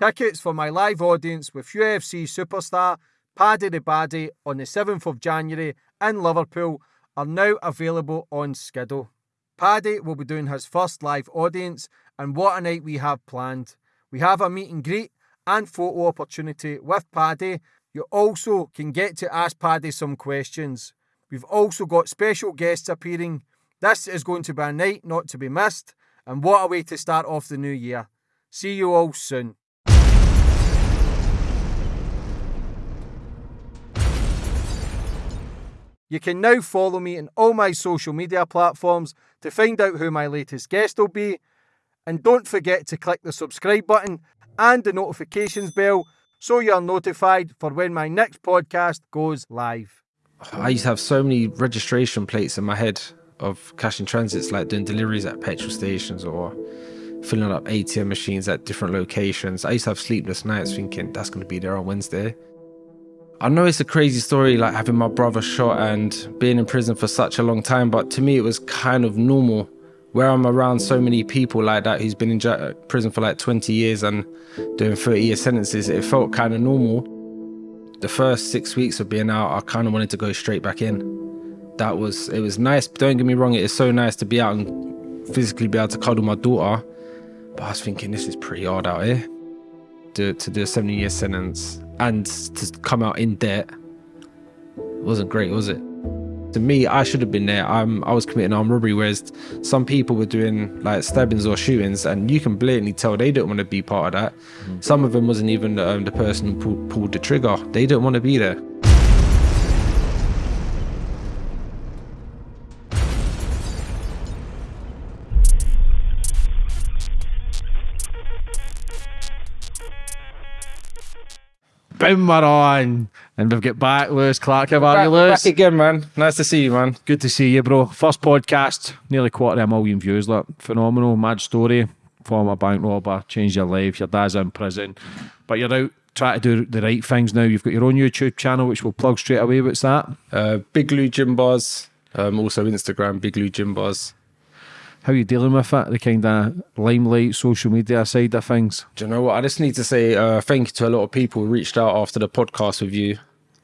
Tickets for my live audience with UFC superstar Paddy the Baddy on the 7th of January in Liverpool are now available on Skiddle. Paddy will be doing his first live audience, and what a night we have planned. We have a meet and greet and photo opportunity with Paddy. You also can get to ask Paddy some questions. We've also got special guests appearing. This is going to be a night not to be missed, and what a way to start off the new year. See you all soon. You can now follow me on all my social media platforms to find out who my latest guest will be. And don't forget to click the subscribe button and the notifications bell so you're notified for when my next podcast goes live. I used to have so many registration plates in my head of cash in transits, like doing deliveries at petrol stations or filling up ATM machines at different locations. I used to have sleepless nights thinking that's going to be there on Wednesday. I know it's a crazy story, like having my brother shot and being in prison for such a long time, but to me it was kind of normal. Where I'm around so many people like that who's been in prison for like 20 years and doing 30 year sentences, it felt kind of normal. The first six weeks of being out, I kind of wanted to go straight back in. That was, it was nice. Don't get me wrong, it is so nice to be out and physically be able to cuddle my daughter. But I was thinking, this is pretty hard out here. To, to do a 70 year sentence and to come out in debt wasn't great, was it? To me, I should have been there. I'm, I was committing armed robbery, whereas some people were doing like stabbings or shootings, and you can blatantly tell they don't want to be part of that. Mm. Some of them wasn't even um, the person who pulled, pulled the trigger. They don't want to be there. Boom, we're on. And we've got back Lewis Clark. How are you, Lewis? Back again, man. Nice to see you, man. Good to see you, bro. First podcast, nearly quarter of a million views. Look, phenomenal, mad story. Former bank robber, changed your life. Your dad's in prison, but you're out trying to do the right things now. You've got your own YouTube channel, which we'll plug straight away. What's that? Uh, Big Lou Gym Bars. Um, also Instagram, Big Lou Gym Bars how are you dealing with it, the kind of limelight, social media side of things? Do you know what? I just need to say uh, thank you to a lot of people who reached out after the podcast with you.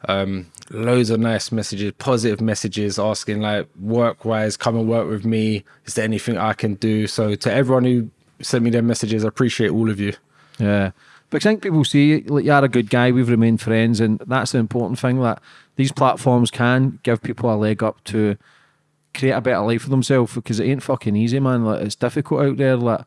Um, loads of nice messages, positive messages asking like work wise, come and work with me. Is there anything I can do? So to everyone who sent me their messages, I appreciate all of you. Yeah. But I think people see like you're a good guy, we've remained friends, and that's the important thing that these platforms can give people a leg up to create a better life for themselves because it ain't fucking easy, man. Like it's difficult out there. Like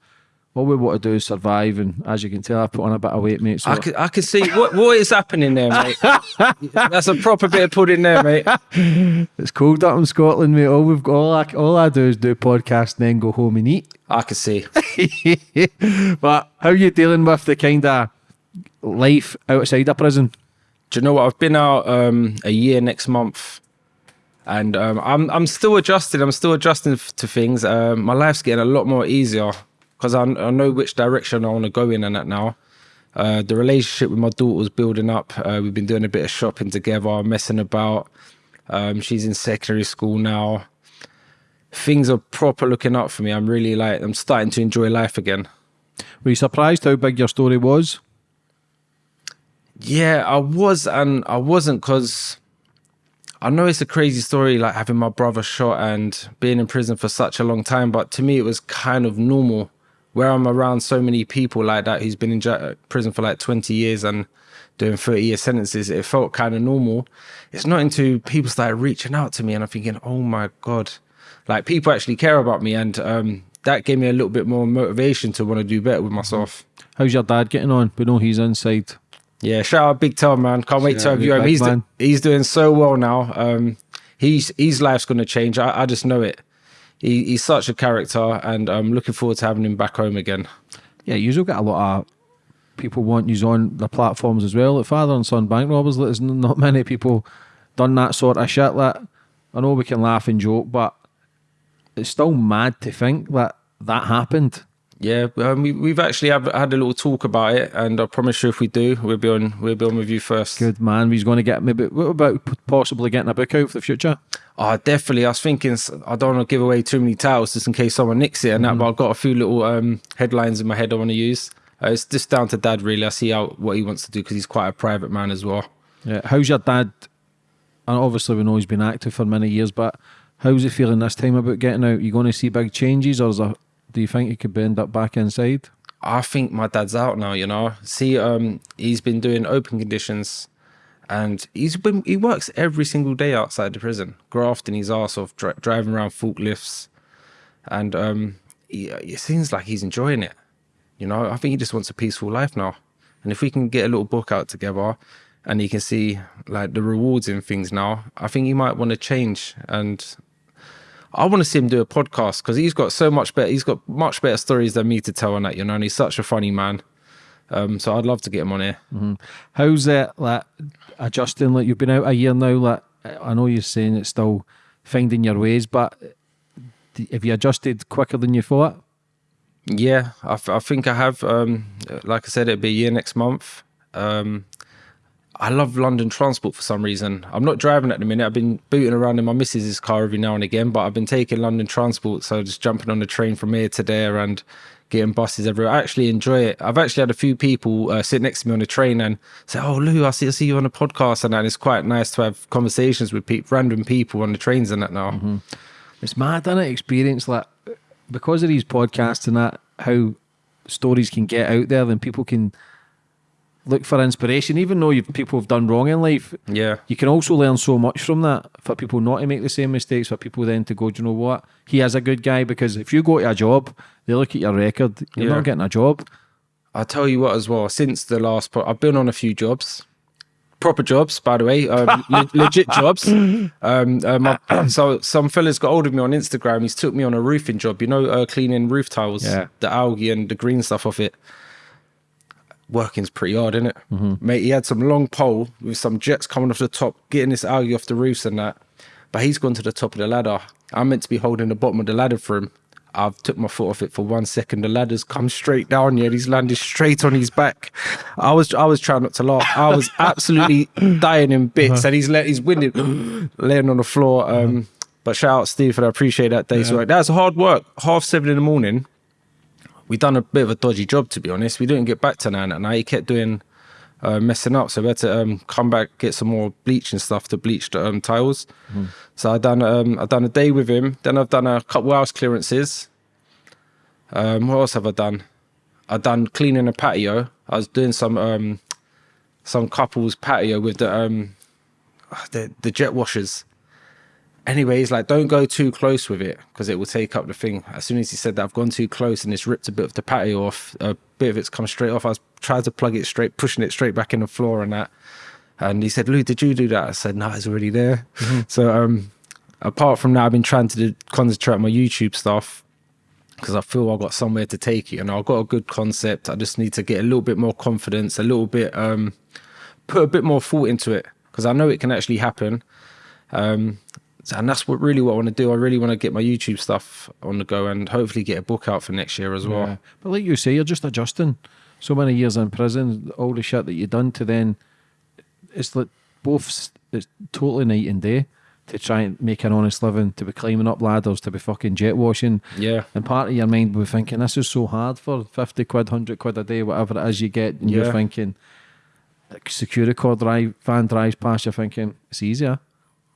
all we want to do is survive, and as you can tell, I've put on a bit of weight, mate. So I can, I can see what what is happening there, mate. That's a proper bit of pudding there, mate. It's cold up in Scotland, mate. All we've got, all I, all I do is do podcast and then go home and eat. I can see. but how are you dealing with the kind of life outside of prison? Do you know what? I've been out um, a year next month and um, I'm I'm still adjusting. I'm still adjusting to things. Um, my life's getting a lot more easier because I, I, know which direction I want to go in and that now. Uh, the relationship with my daughter's building up. Uh, we've been doing a bit of shopping together, messing about. Um, she's in secondary school now. Things are proper looking up for me. I'm really like I'm starting to enjoy life again. Were you surprised how big your story was? Yeah, I was, and I wasn't because I know it's a crazy story, like having my brother shot and being in prison for such a long time, but to me, it was kind of normal. Where I'm around so many people like that who's been in prison for like 20 years and doing 30 year sentences, it felt kind of normal. It's not until people started reaching out to me and I'm thinking, oh my God, like people actually care about me. And um, that gave me a little bit more motivation to want to do better with myself. How's your dad getting on? We know he's inside. Yeah, shout out Big Tom, man. Can't wait to have you home. He's, do, he's doing so well now. Um, he's his life's going to change. I, I, just know it. He, he's such a character, and I'm looking forward to having him back home again. Yeah, you'll get a lot of people want you on the platforms as well. Like father and son bank robbers. There's not many people done that sort of shit. Like, I know we can laugh and joke, but it's still mad to think that that happened yeah, um, we, we've actually have, had a little talk about it, and I promise you, if we do, we'll be on. We'll be on with you first. Good man. He's going to get maybe. What about possibly getting a book out for the future? Oh, definitely. I was thinking I don't want to give away too many titles just in case someone nicks it and mm. that, but I've got a few little um, headlines in my head I want to use. Uh, it's just down to dad, really. I see how what he wants to do because he's quite a private man as well. Yeah. How's your dad? And obviously, we know he's been active for many years, but how's he feeling this time about getting out? You going to see big changes, or is there, do you think he could end up back inside? I think my dad's out now. You know, see, um, he's been doing open conditions, and he's been he works every single day outside the prison, grafting his ass off, dri- driving around forklifts, and um, he, it seems like he's enjoying it. You know, I think he just wants a peaceful life now. And if we can get a little book out together and he can see like the rewards in things now, I think he might want to change. And I want to see him do a podcast because he's got so much better, he's got much better stories than me to tell on that, you know, and he's such a funny man. Um, so I'd love to get him on here. Mm-hmm. How's it like adjusting? Like you've been out a year now. Like I know you're saying it's still finding your ways, but have you adjusted quicker than you thought? Yeah, I, think I have. Um, like I said, it'll be a year next month. Um, I love London transport for some reason. I'm not driving at the minute. I've been booting around in my missus's car every now and again, but I've been taking London transport. So just jumping on the train from here to there and getting buses everywhere. I actually enjoy it. I've actually had a few people uh, sit next to me on the train and say, "Oh, Lou, I see, I see you on a podcast," and that. And it's quite nice to have conversations with pe- random people on the trains and that now. Mm-hmm. It's mad, isn't it? Experience like because of these podcasts and that, how stories can get out there, then people can look for inspiration. Even though you people have done wrong in life, yeah, you can also learn so much from that. For people not to make the same mistakes, for people then to go, do you know what? He is a good guy because if you go to a job, they look at your record, you're yeah. not getting a job. I'll tell you what as well. Since the last, po- I've been on a few jobs proper jobs, by the way, um, le- legit jobs. Um, uh, so some fellas got hold of me on Instagram. He's took me on a roofing job, you know, uh, cleaning roof tiles, yeah. the algae and the green stuff off it. Working's pretty hard, isn't it? Mm-hmm. Mate, he had some long pole with some jets coming off the top, getting this algae off the roofs and that. But he's gone to the top of the ladder. I'm meant to be holding the bottom of the ladder for him. I've took my foot off it for one second. The ladder's come straight down. Yeah, he's landed straight on his back. I was I was trying not to laugh. I was absolutely dying in bits, uh-huh. and he's let he's winded, laying on the floor. Um, but shout out Steve, and I appreciate that day's yeah. work. That's hard work. Half seven in the morning. We done a bit of a dodgy job, to be honest. We didn't get back to nine and. He kept doing uh, messing up. So we had to um, come back, get some more bleach and stuff to bleach the um, tiles. Mm. So I done um, I done a day with him. Then I've done a couple house clearances. Um, what else have I done? I done cleaning a patio. I was doing some um, some couples patio with the um, the the jet washers. Anyways, like don't go too close with it because it will take up the thing. As soon as he said that I've gone too close and it's ripped a bit of the patio off, a bit of it's come straight off. I was trying to plug it straight, pushing it straight back in the floor and that. And he said, Lou, did you do that? I said, no, it's already there. Mm-hmm. So um, apart from that, I've been trying to do, concentrate on my YouTube stuff because I feel I've got somewhere to take it and I've got a good concept. I just need to get a little bit more confidence, a little bit, um, put a bit more thought into it because I know it can actually happen. Um, and that's what really what I want to do. I really want to get my YouTube stuff on the go and hopefully get a book out for next year as well. Yeah. But like you say, you're just adjusting. So many years in prison, all the shit that you've done to then, it's like both. It's totally night and day to try and make an honest living, to be climbing up ladders, to be fucking jet washing. Yeah. And part of your mind will be thinking, this is so hard for 50 quid, 100 quid a day, whatever it is you get. And yeah. you're thinking, security cord drive, van drives past, you're thinking, it's easier.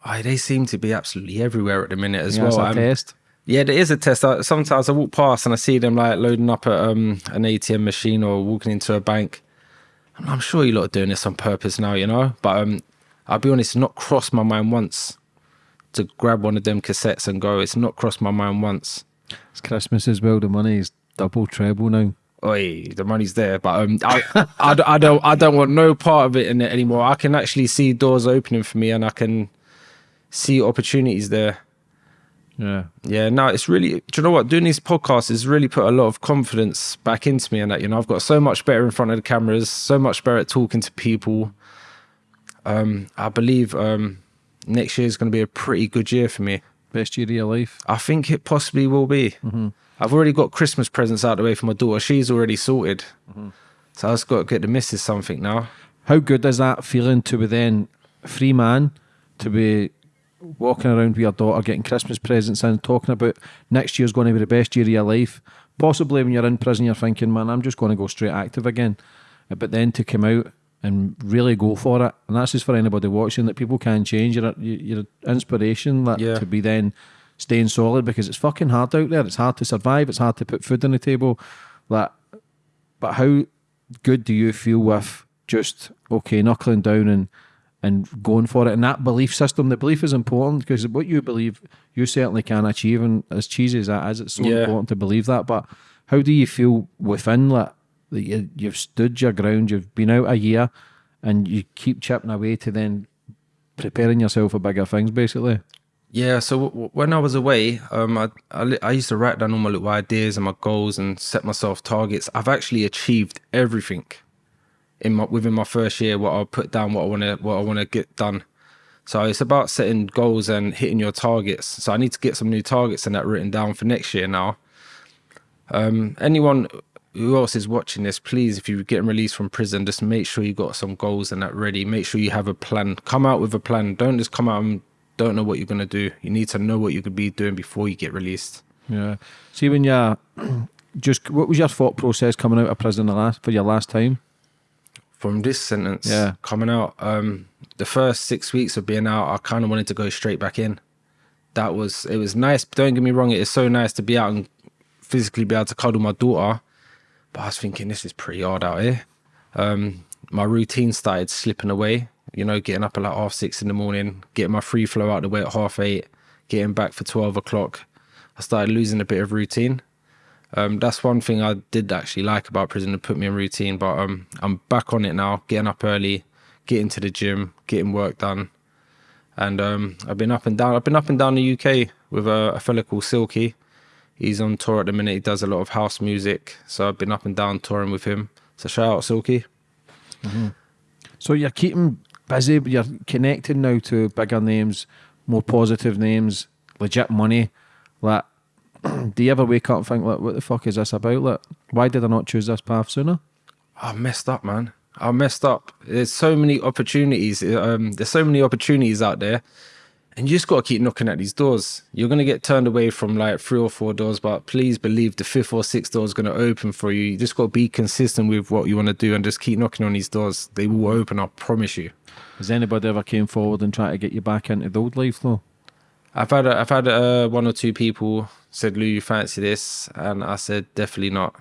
Oh, they seem to be absolutely everywhere at the minute as yeah, well. It's a test. Yeah, there is a test. I, sometimes I walk past and I see them like loading up at um, an ATM machine or walking into a bank. And I'm sure you lot are doing this on purpose now, you know. But um, I'll be honest, not crossed my mind once to grab one of them cassettes and go. It's not crossed my mind once. It's Christmas as well. The money is double, treble now. Oi, the money's there, but um, I, I, I, don't, I don't want no part of it in it anymore. I can actually see doors opening for me, and I can see opportunities there. Yeah. Yeah. No, it's really, do you know what? Doing these podcasts has really put a lot of confidence back into me and that, you know, I've got so much better in front of the cameras, so much better at talking to people. Um, I believe um, next year is going to be a pretty good year for me. Best year of your life? I think it possibly will be. Mm-hmm. I've already got Christmas presents out the way for my daughter. She's already sorted. Mm-hmm. So I've got to get the missus something now. How good is that feeling to be then free man, to be walking around with your daughter, getting Christmas presents and talking about next year's going to be the best year of your life, possibly when you're in prison, you're thinking, man, I'm just going to go straight active again. Uh, But then to come out and really go for it, and that's just for anybody watching that people can change. You're, you're inspiration that Yeah. to be then staying solid because it's fucking hard out there. It's hard to survive. It's hard to put food on the table. That, but how good do you feel with just okay knuckling down and and going for it? And that belief system, the belief is important because what you believe, you certainly can achieve. And as cheesy as that is, it's so Yeah. important to believe that. But how do you feel within that? That you, you've stood your ground. You've been out a year, and you keep chipping away to then preparing yourself for bigger things, basically. Yeah, so when I was away, um, I, I I used to write down all my little ideas and my goals and set myself targets. I've actually achieved everything in my within my first year. What I put down, what I want to, what I want to get done. So it's about setting goals and hitting your targets. So I need to get some new targets and that written down for next year now. Um, anyone who else is watching this, please, if you're getting released from prison, just make sure you got some goals and that ready. Make sure you have a plan. Come out with a plan. Don't just come out and don't know what you're gonna do. You need to know what you could be doing before you get released. Yeah. See when you just what was your thought process coming out of prison the last for your last time? From this sentence, Yeah. coming out, um, the first six weeks of being out, I kind of wanted to go straight back in. That was it was nice. Don't get me wrong, it is so nice to be out and physically be able to cuddle my daughter. But I was thinking this is pretty hard out here. Um, my routine started slipping away. You know, getting up at like half six in the morning, getting my free flow out the way at half eight, getting back for twelve o'clock. I started losing a bit of routine. Um, that's one thing I did actually like about prison. It put me in routine, but um, I'm back on it now. Getting up early, getting to the gym, getting work done, and um, I've been up and down. I've been up and down the UK with a, a fella called Silky. He's on tour at the minute. He does a lot of house music, so I've been up and down touring with him. So shout out Silky. So you're keeping busy, you're connecting now to bigger names, more positive names, legit money. Like, do you ever wake up and think, like, what the fuck is this about? Like, why did I not choose this path sooner? I messed up, man. I messed up. There's so many opportunities. Um, there's so many opportunities out there, and you just got to keep knocking at these doors. You're gonna get turned away from like three or four doors, but please believe the fifth or sixth door is gonna open for you. You just got to be consistent with what you want to do and just keep knocking on these doors. They will open. I promise you. Has anybody ever came forward and tried to get you back into the old life, though? I've had I've had uh, one or two people said, "Lou, you fancy this?" And I said, "Definitely not."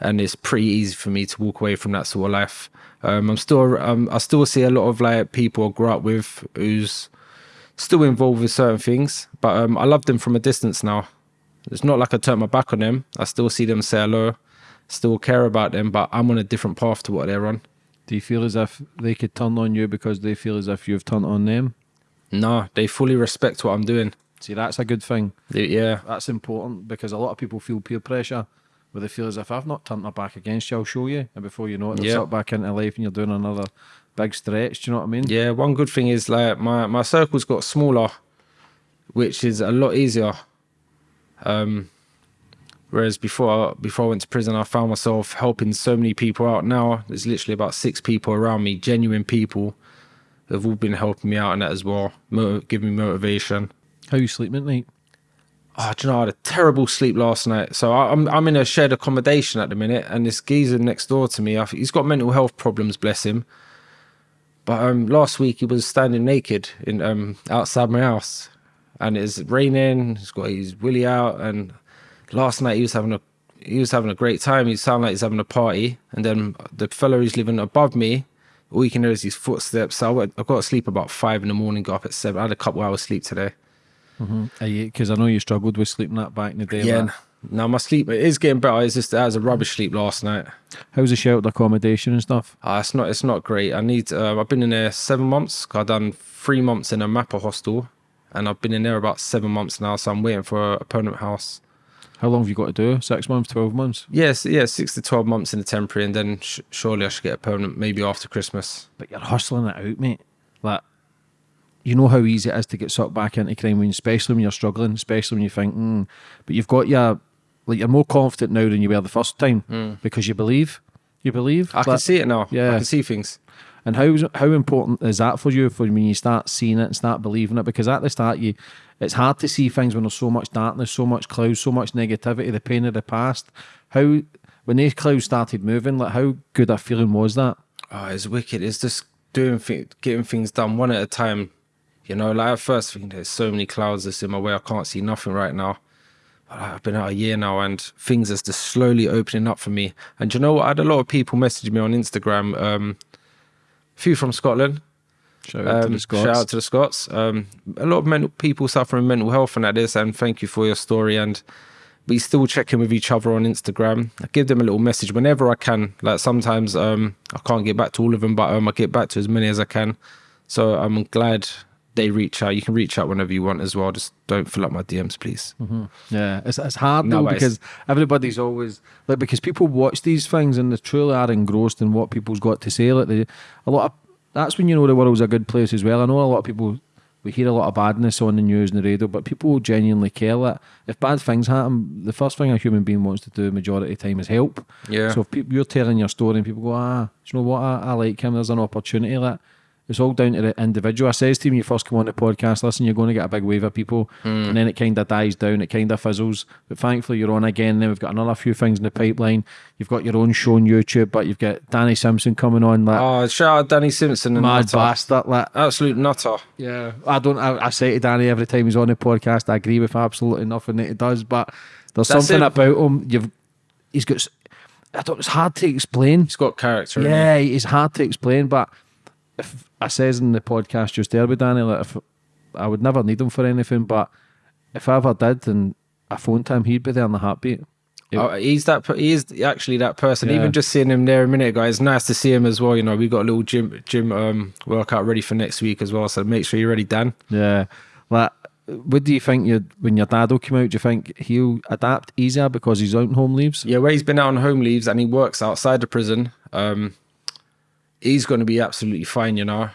And it's pretty easy for me to walk away from that sort of life. Um, I'm still um, I still see a lot of like people I grew up with who's still involved with certain things, but um, I love them from a distance now. It's not like I turn my back on them. I still see them say hello, still care about them, but I'm on a different path to what they're on. Do you feel as if they could turn on you because they feel as if you've turned on them? No, they fully respect what I'm doing. See, that's a good thing. They- yeah, That's important because a lot of people feel peer pressure where they feel as if I've not turned my back against you, I'll show you. And before you know it, they're Yeah. back into life and you're doing another big stretch. Do you know what I mean? Yeah, one good thing is like my my circle's got smaller, which is a lot easier. Um, whereas before before I went to prison, I found myself helping so many people out. Now there's literally about six people around me, genuine people, who've all been helping me out and that as well, giving me motivation. How you sleeping at night? Oh, do you know, I had a terrible sleep last night. So I, I'm I'm in a shared accommodation at the minute, and this geezer next door to me, I, think he's got mental health problems, bless him. But um, last week he was standing naked in um outside my house, and it's raining. He's got his willy out, and last night he was having a he was having a great time. He sounded like he's having a party, and then the fellow who's living above me, all you can hear is his footsteps. So I, went, I got to sleep about five in the morning, got up at seven. I had a couple hours sleep today. Because I know you struggled with sleeping that back in the day. Yeah. like- Now my sleep it is getting better. It's just that I was a rubbish sleep last night. How's the sheltered accommodation and stuff? Uh, it's not. It's not great. I need. Uh, I've been in there seven months. I've done three months in a Mappa hostel, and I've been in there about seven months now. So I'm waiting for a permanent house. How long have you got to do? Six months, 12 months? Yes, yeah, six to twelve months in the temporary, and then sh- surely I should get a permanent maybe after Christmas. But you're hustling it out, mate. Like, you know how easy it is to get sucked back into crime, when, especially when you're struggling, especially when you think, mm, but you've got your, like, you're more confident now than you were the first time because you believe. You believe. I can see it now. yeah. I can see things. And how how important is that for you for when you start seeing it and start believing it? Because at the start, you it's hard to see things when there's so much darkness, so much clouds, so much negativity, the pain of the past. How when these clouds started moving, like how good a feeling was that? Oh, it's wicked. It's just doing things, getting things done one at a time. You know, like at first thinking there's so many clouds that's in my way, I can't see nothing right now. But I've been out a year now and things are just slowly opening up for me. And you know what? I had a lot of people message me on Instagram, um, a few from Scotland. Shout out to Um, the Scots. Shout out to the Scots. Um, a lot of mental people suffering mental health and that is, and thank you for your story. And we still check in with each other on Instagram. I give them a little message whenever I can. Like sometimes um, I can't get back to all of them, but um, I get back to as many as I can. So I'm glad they reach out. You can reach out whenever you want as well. Just don't fill up my DMs, please. Yeah, it's, it's hard No, though because everybody's always like because people watch these things and they truly are engrossed in what people's got to say. Like they, a lot of that's when you know the world's a good place as well. I know a lot of people we hear a lot of badness on the news and the radio, but people genuinely care that if bad things happen, the first thing a human being wants to do majority of the time is help. Yeah. So if people, you're telling your story and people go, ah, you know what? I, I like him. There's an opportunity. That it's all down to the individual. I says to you when you first come on the podcast, listen, you're going to get a big wave of people, hmm. and then it kind of dies down. It kind of fizzles. But thankfully, you're on again. Then we've got another few things in the pipeline. You've got your own show on YouTube, but you've got Danny Simpson coming on. Like Oh, shout out Danny Simpson and mad Nutter. bastard. Like Absolute nutter. yeah, I don't. I, I say to Danny every time he's on the podcast, I agree with absolutely nothing that he does. But there's That's something it. about him. You've he's got. I don't. It's hard to explain. He's got character. Yeah, it's hard to explain, but if I says in the podcast just there with Danny, like if I would never need him for anything, but if I ever did and I phoned him, he'd be there in the heartbeat. It- Oh, he's that. He is actually that person. Yeah. Even just seeing him there a minute ago, it's nice to see him as well. You know, we got a little gym gym um, workout ready for next week as well. So make sure you're ready, Dan. Yeah, like what do you think? You when your dad will come out, do you think he'll adapt easier because he's out on home leaves? Yeah, where he's been out on home leaves and he works outside the prison. Um, he's going to be absolutely fine. You know,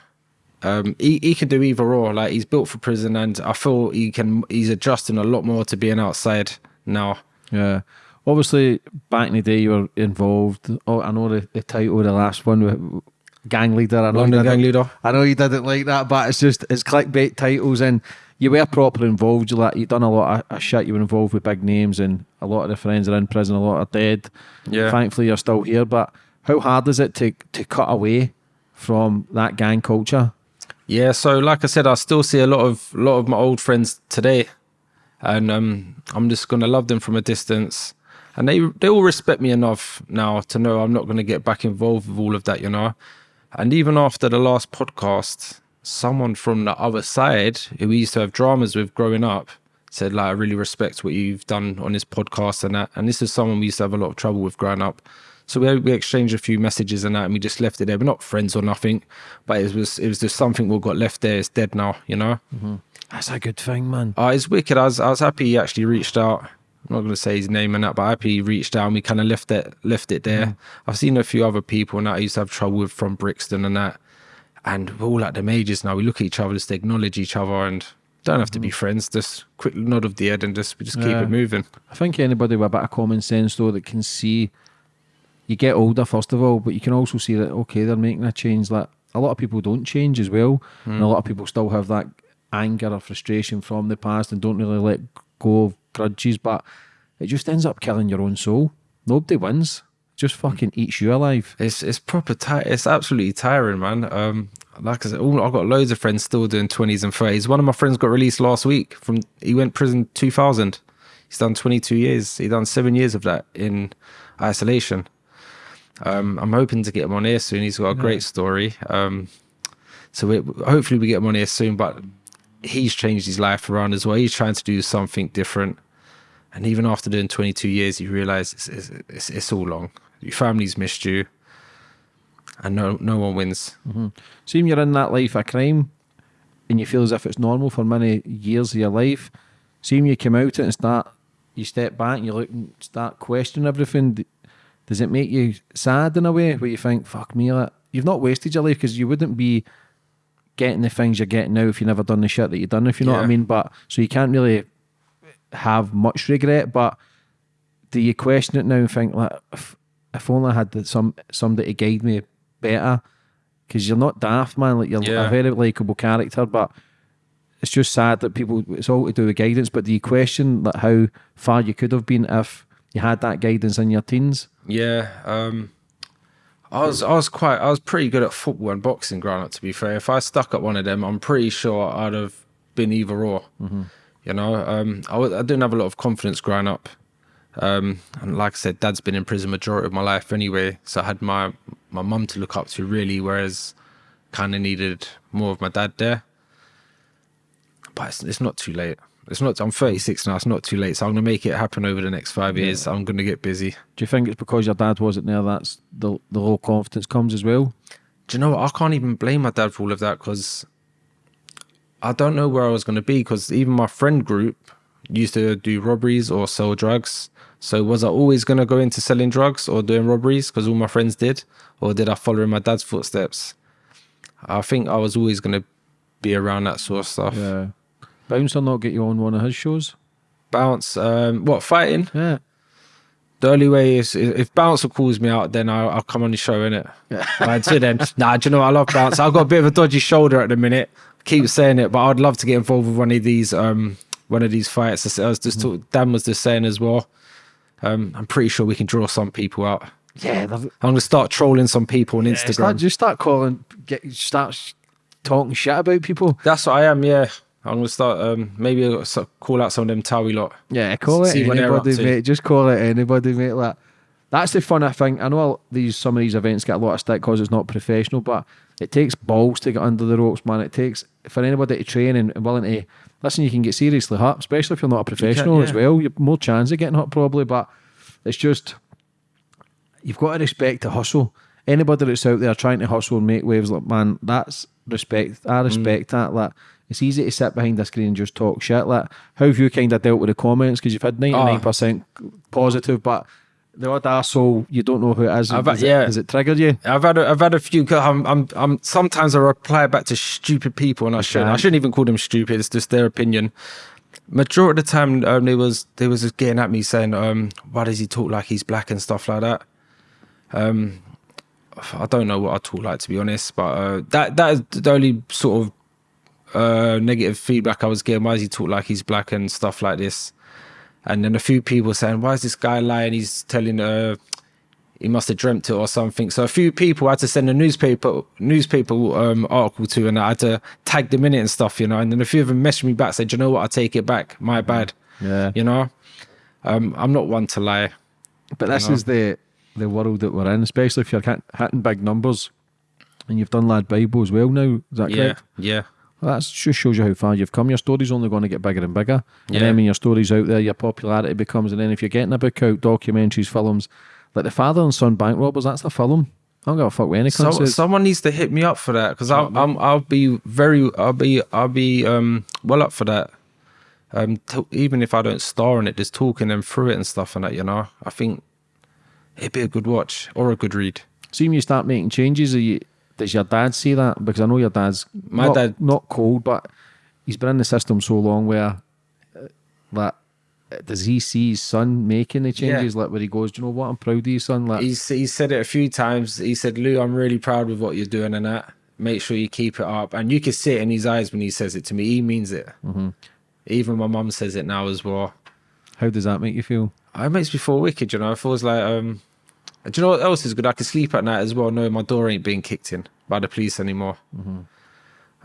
um, he he can do either or. Like he's built for prison, and I feel he can. He's adjusting a lot more to being outside now. Yeah. Obviously, back in the day, you were involved. Oh, I know the, the title of the last one, with gang leader. I know, London you gang didn't- leader. I know you didn't like that, but it's just it's clickbait titles, and you were properly involved. You like you done a lot of, of shit. You were involved with big names, and a lot of the friends are in prison. A lot are dead. Yeah. Thankfully, you're still here. But how hard is it to to cut away from that gang culture? Yeah, so like I said, I still see a lot of lot of my old friends today, and um, I'm just gonna love them from a distance, and they they all respect me enough now to know I'm not gonna get back involved with all of that, you know. And even after the last podcast, someone from the other side who we used to have dramas with growing up said like I really respect what you've done on this podcast and that, and this is someone we used to have a lot of trouble with growing up. So we, we exchanged a few messages and that, and we just left it there. We're not friends or nothing, but it was it was just something we got left there. It's dead now, you know. Mm-hmm. That's a good thing, man. Uh, it's wicked. I was I was happy he actually reached out. I'm not going to say his name and that, but happy he reached out and we kind of left it left it there. Mm-hmm. I've seen a few other people and that I used to have trouble with from Brixton and that, and we're all at them ages now. We look at each other, just acknowledge each other, and don't have to be mm-hmm. friends. Just quick nod of the head and just we just keep Yeah. it moving. I think anybody with a bit of common sense, though, that can see you get older, first of all, but you can also see that, okay, they're making a change. Like a lot of people don't change as well. And a lot of people still have that anger or frustration from the past and don't really let go of grudges, but it just ends up killing your own soul. Nobody wins. Just fucking eats you alive. It's it's proper. It's absolutely tiring, man. Um, like I said, all, I've got loads of friends still doing twenties and thirties. One of my friends got released last week from. He went prison two thousand. He's done twenty two years. He done seven years of that in isolation. Um, I'm hoping to get him on here soon. He's got a great story. Um, so we, hopefully we get him on here soon. But he's changed his life around as well. He's trying to do something different. And even after doing 22 years, you realize it's, it's, it's, it's all long. Your family's missed you, and no no one wins. See, when you're in that life of crime and you feel as if it's normal for many years of your life, Seeing you come out it and start, you step back and you look and start questioning everything. Does it make you sad in a way where you think, fuck me, like, you've not wasted your life because you wouldn't be getting the things you're getting now if you never done the shit that you've done, if you know what I mean? But so you can't really have much regret, but do you question it now and think, like, if, if only I had some somebody to guide me better? because you're not daft, man. Like you're Yeah. a very likable character, but it's just sad that people. It's all to do with guidance. But do you question that how far you could have been if you had that guidance in your teens? Yeah, um, I was I was quite I was pretty good at football and boxing growing up. To be fair, if I stuck at one of them, I'm pretty sure I'd have been either or. You know, um, I I didn't have a lot of confidence growing up, um, and like I said, Dad's been in prison majority of my life anyway, so I had my my mum to look up to really, whereas kind of needed more of my dad there. But it's, it's not too late. It's not. I'm 36 now. It's not too late. So I'm gonna make it happen over the next five years. I'm gonna get busy. Do you think it's because your dad wasn't there that's the the low confidence comes as well? do you know what? I can't even blame my dad for all of that because I don't know where I was going to be because even my friend group used to do robberies or sell drugs. So was I always going to go into selling drugs or doing robberies because all my friends did? Or did I follow in my dad's footsteps? I think I was always going to be around that sort of stuff. Yeah. Bouncer not get you on one of his shows? Bounce, um, what, fighting? Yeah. The only way is if Bouncer calls me out, then I'll, I'll come on the show, innit? Yeah. Until then, nah, do you know what? I love Bouncer. I've got a bit of a dodgy shoulder at the minute. Keep saying it, but I'd love to get involved with one of these um one of these fights. I was just talk, Dan was just saying as well. Um, I'm pretty sure we can draw some people out. Yeah. I'm gonna start trolling some people on Start, Instagram. just start calling, get start talking shit about people. That's what I am. Yeah, I'm gonna start. Um, maybe I'll call out some of them Towie lot. Yeah, call it See what they're up anybody, mate. Just call it anybody, mate. Like that's the fun I think. I know all these some of these events get a lot of stick because it's not professional, but it takes balls to get under the ropes, man. It takes for anybody to train and, willing to listen. You can get seriously hurt, especially if you're not a professional as yeah. well. You've more chance of getting hurt probably, but it's just you've got to respect the hustle. Anybody that's out there trying to hustle and make waves, like man, that's respect. I respect that. Like it's easy to sit behind a screen and just talk shit. Like how have you kind of dealt with the comments? Because you've had ninety nine percent positive, but the odd arsehole, you don't know who it is. I've- Has it- yeah. has it triggered you? I've had a, I've had a few. 'cause I'm, I'm I'm sometimes I reply back to stupid people, and I shouldn't. I shouldn't even call them stupid. It's just their opinion. Majority of the time, um, they was they was just getting at me saying, um, "Why does he talk like he's black and stuff like that?" Um, I don't know what I talk like to be honest, but uh, that that is the only sort of uh, negative feedback I was getting. Why does he talk like he's black and stuff like this? And then a few people saying, "Why is this guy lying? He's telling uh, he must have dreamt it or something." So a few people had to send a newspaper newspaper um, article to, and I had to tag them in it and stuff, you know. And then a few of them messaged me back, said, "You know what? I take it back. My bad." Yeah. You know, um, I'm not one to lie. But this know? is the the world that we're in, especially if you're hitting big numbers, and you've done Lad Bible as well now. Is that Yeah, correct? yeah, Well, that just shows you how far you've come. Your story's only going to get bigger and bigger. And Yeah. then when your story's out there, your popularity becomes. And then if you're getting a book out, documentaries, films, like the father and son bank robbers, that's the film. I don't give a fuck with any So, someone needs to hit me up for that because I'm, I'm I'll be very I'll be I'll be um well up for that. Um, even if I don't star in it, just talking them through it and stuff and that, you know, I think it'd be a good watch or a good read. See when you start making changes, are you, does your dad see that? Because I know your dad's My not, dad- not cold, but he's been in the system so long where uh, that uh, does he see his son making the changes? Like where he goes, do you know what? I'm proud of you, son. Like He's he said it a few times. He said, "Lou, I'm really proud with what you're doing and that. Make sure you keep it up." And you can see it in his eyes when he says it to me. He means it. Mm-hmm. Even my mum says it now as well. how does that make you feel? It makes me feel wicked, you know. It feels like um do you know what else is good? I can sleep at night as well, knowing my door ain't being kicked in by the police anymore.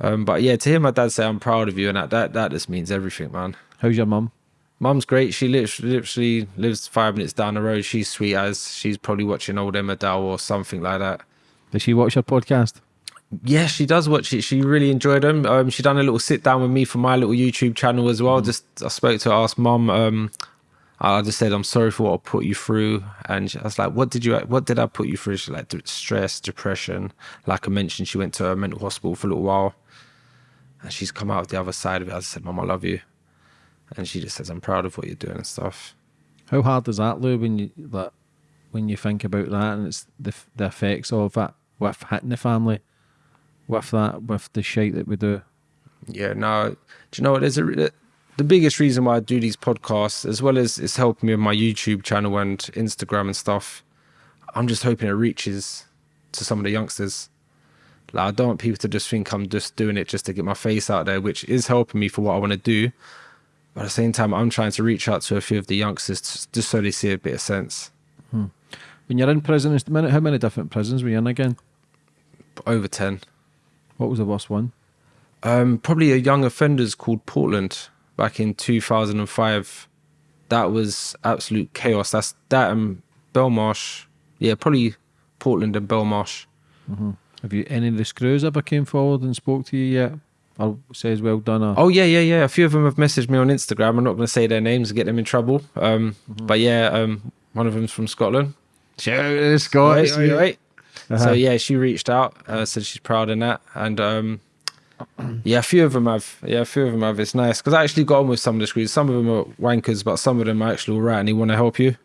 Um, but yeah, to hear my dad say I'm proud of you and that that, that just means everything, man. How's your mum? Mum's great. She literally, literally lives five minutes down the road. She's sweet as she's probably watching old Emmerdale or something like that. Does she watch your podcast? Yeah, she does watch it. She really enjoyed them. Um, she done a little sit down with me for my little YouTube channel as well. Just I spoke to her, asked mum. Um, I just said I'm sorry for what I put you through, and I was like, "What did you? What did I put you through?" She's like, "Stress, depression." Like I mentioned, she went to a mental hospital for a little while, and she's come out the other side of it. I just said, mom, I love you," and she just says, "I'm proud of what you're doing and stuff." How hard is that, Lou, when you that when you think about that and it's the the effects of that with hitting the family, with that, with the shit that we do? Yeah, no. Do you know what? There's a re- the biggest reason why I do these podcasts, as well as it's helping me with my YouTube channel and Instagram and stuff. I'm just hoping it reaches to some of the youngsters. Like I don't want people to just think I'm just doing it just to get my face out there, which is helping me for what I want to do. But at the same time, I'm trying to reach out to a few of the youngsters just so they see a bit of sense. When you're in prison, at the minute, how many different prisons were you in again? Over ten. What was the worst one? Um, probably a young offenders called Portland back in 2005. That was absolute chaos. That's that and Belmarsh. Yeah, probably Portland and Belmarsh. Have you any of the screws ever came forward and spoke to you yet? Or says well done? Or, Oh yeah, yeah, yeah. A few of them have messaged me on Instagram. I'm not going to say their names and get them in trouble. Um, but yeah, um, one of them's from Scotland. shout out to the Scots. Wait, wait, wait. Uh-huh. So yeah, she reached out, uh, said she's proud in that, and um, yeah, a few of them have. Yeah, a few of them have. It's nice because I actually got on with some of the screws. Some of them are wankers, but some of them are actually all right, and they want to help you.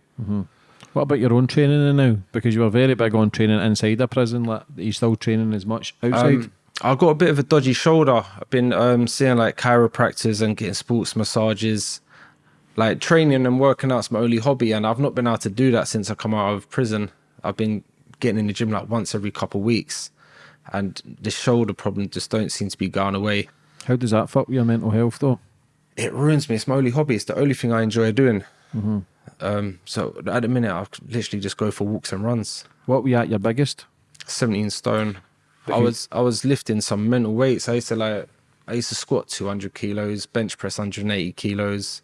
What about your own training now? Because you were very big on training inside a prison. Like, are you still training as much outside? Um, I've got a bit of a dodgy shoulder. I've been um, seeing like chiropractors and getting sports massages. Like training and working out's my only hobby, and I've not been able to do that since I come out of prison. I've been getting in the gym like once every couple of weeks, and the shoulder problem just don't seem to be going away. How does that fuck your mental health though? It ruins me. It's my only hobby. It's the only thing I enjoy doing. Um, so at the minute, I literally just go for walks and runs. What were you at your biggest? 17 stone. I was I was lifting some mental weights. I used to like I used to squat 200 kilos, bench press 180 kilos.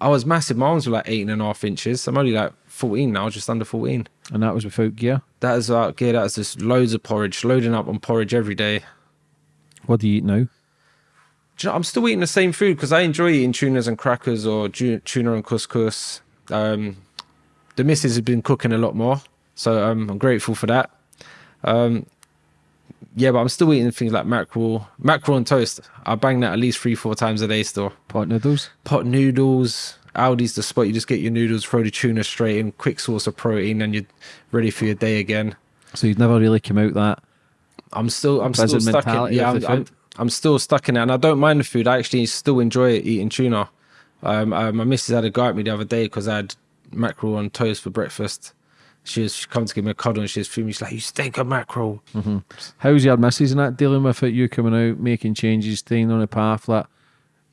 I was massive. My arms were like eight and a half inches. I'm only like 14 now, just under 14. And that was without gear. That is out gear. That is just loads of porridge, loading up on porridge every day. What do you eat now? Do you know, I'm still eating the same food because I enjoy eating tunas and crackers or tuna and couscous. Um, the missus has been cooking a lot more, so um, I'm grateful for that. Um, yeah, but I'm still eating things like mackerel, mackerel and toast. I bang that at least three, four times a day still. Pot noodles. Pot noodles, Aldi's the spot. You just get your noodles, throw the tuna straight in, quick source of protein, and you're ready for your day again. So you've never really come out that. I'm still I'm still stuck in yeah I'm, the I'm. I'm still stuck in it and I don't mind the food I actually still enjoy eating tuna um, uh, my missus had a go at me the other day because I had mackerel on toast for breakfast she was she come to give me a cuddle and she was feeling she's like you stink of mackerel How's your missus and that dealing with it? You coming out, making changes, staying on a path. Like,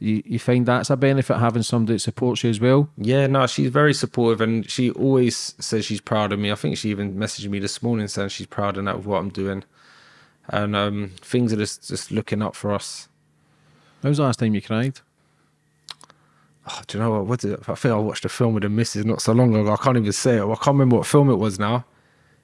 you, you find that's a benefit having somebody that supports you as well. yeah no she's very supportive and she always says she's proud of me I think she even messaged me this morning saying she's proud of that with what I'm doing and um, things are just just looking up for us When was the last time you cried? Oh, do you know what? What did, I think I watched a film with the missus not so long ago. I can't even say it. I can't remember what film it was now.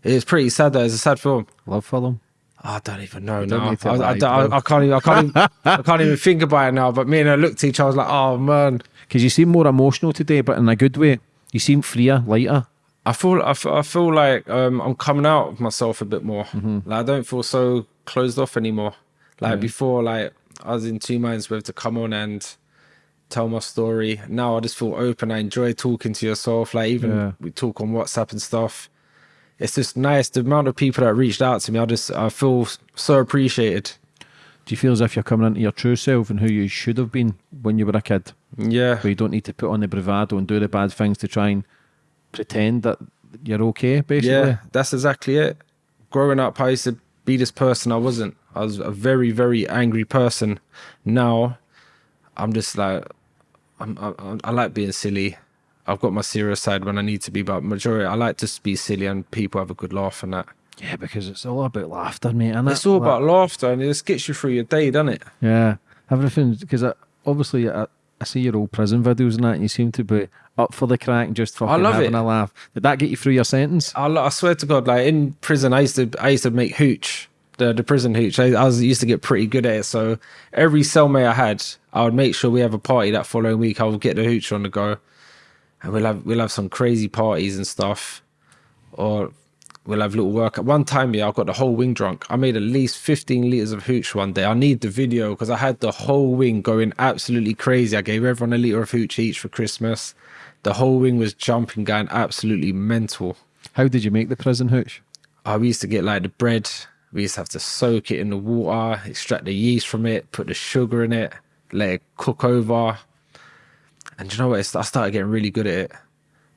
It's pretty sad though. It's a sad film. Love for them. I don't even know don't now. I, I, bro. I can't even. I can't. Even, I can't even think about it now. But me and her looked at each other. I was like, oh man. Because you seem more emotional today, but in a good way. You seem freer, lighter. I feel. I feel, I feel like um, I'm coming out of myself a bit more. Mm-hmm. Like I don't feel so closed off anymore. Like before, like I was in two minds whether to come on and tell my story. Now I just feel open. I enjoy talking to yourself. Like even Yeah. we talk on WhatsApp and stuff. It's just nice. The amount of people that reached out to me, I just I feel so appreciated. Do you feel as if you're coming into your true self and who you should have been when you were a kid? Yeah, Where you don't need to put on the bravado and do the bad things to try and pretend that you're okay, basically. Yeah, that's exactly it. Growing up, I used to be this person I wasn't. I was a very, very angry person. Now, I'm just like, I'm, I, I like being silly. I've got my serious side when I need to be, but majority, I like to be silly and people have a good laugh and that. Yeah, because it's all about laughter, mate. And It's all about laughter and it just gets you through your day, doesn't it? Yeah, everything. Because obviously, I, I see your old prison videos and that, and you seem to be up for the crack and just fucking love having it. a laugh. Did that get you through your sentence? I, I swear to God, like in prison, I used to I used to make hooch, the the prison hooch. I, I was used to get pretty good at it. So every cellmate I had, I would make sure we have a party that following week. I would get the hooch on the go, and we'll have we'll have some crazy parties and stuff, or we'll have little work. At one time, yeah, I got the whole wing drunk. I made at least fifteen liters of hooch one day. I need the video because I had the whole wing going absolutely crazy. I gave everyone a liter of hooch each for Christmas. The whole wing was jumping, going absolutely mental. How did you make the prison hooch? Uh, we used to get like the bread. We used to have to soak it in the water, extract the yeast from it, put the sugar in it, let it cook over. And you know what? It's, I started getting really good at it.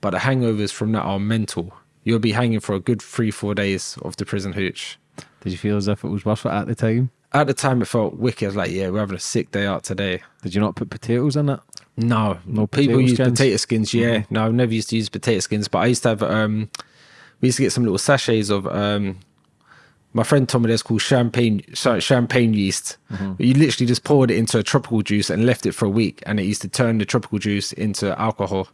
But the hangovers from that are mental. You'll be hanging for a good three, four days of the prison hooch. Did you feel as if it was worth it at the time? At the time, it felt wicked. I was like, yeah, we're having a sick day out today. Did you not put potatoes in it? No, No people use skins? potato skins. Yeah, no, I've never used to use potato skins, but I used to have. Um, we used to get some little sachets of. Um, my friend told me there's called champagne sorry, champagne yeast. You literally just poured it into a tropical juice and left it for a week, and it used to turn the tropical juice into alcohol.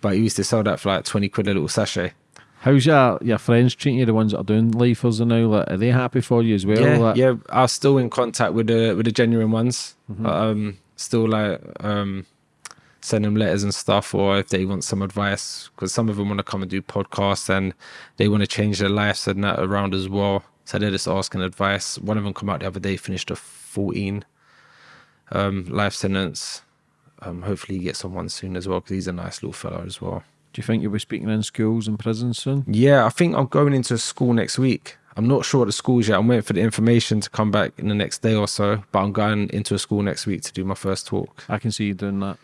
But you used to sell that for like twenty quid a little sachet. How's your your friends treating you? The ones that are doing lifers and now, like, are they happy for you as well? yeah, Like, yeah. I'm still in contact with the with the genuine ones. Mm-hmm. Um, still like um, send them letters and stuff, or if they want some advice, because some of them want to come and do podcasts and they want to change their lives and that around as well. So they're just asking advice. One of them come out the other day, finished a 14 um, life sentence. Um, hopefully he gets on one soon as well, because he's a nice little fella as well. Do you think you'll be speaking in schools and prisons soon? Yeah, I think I'm going into a school next week. I'm not sure at the schools yet. I'm waiting for the information to come back in the next day or so. But I'm going into a school next week to do my first talk. I can see you doing that.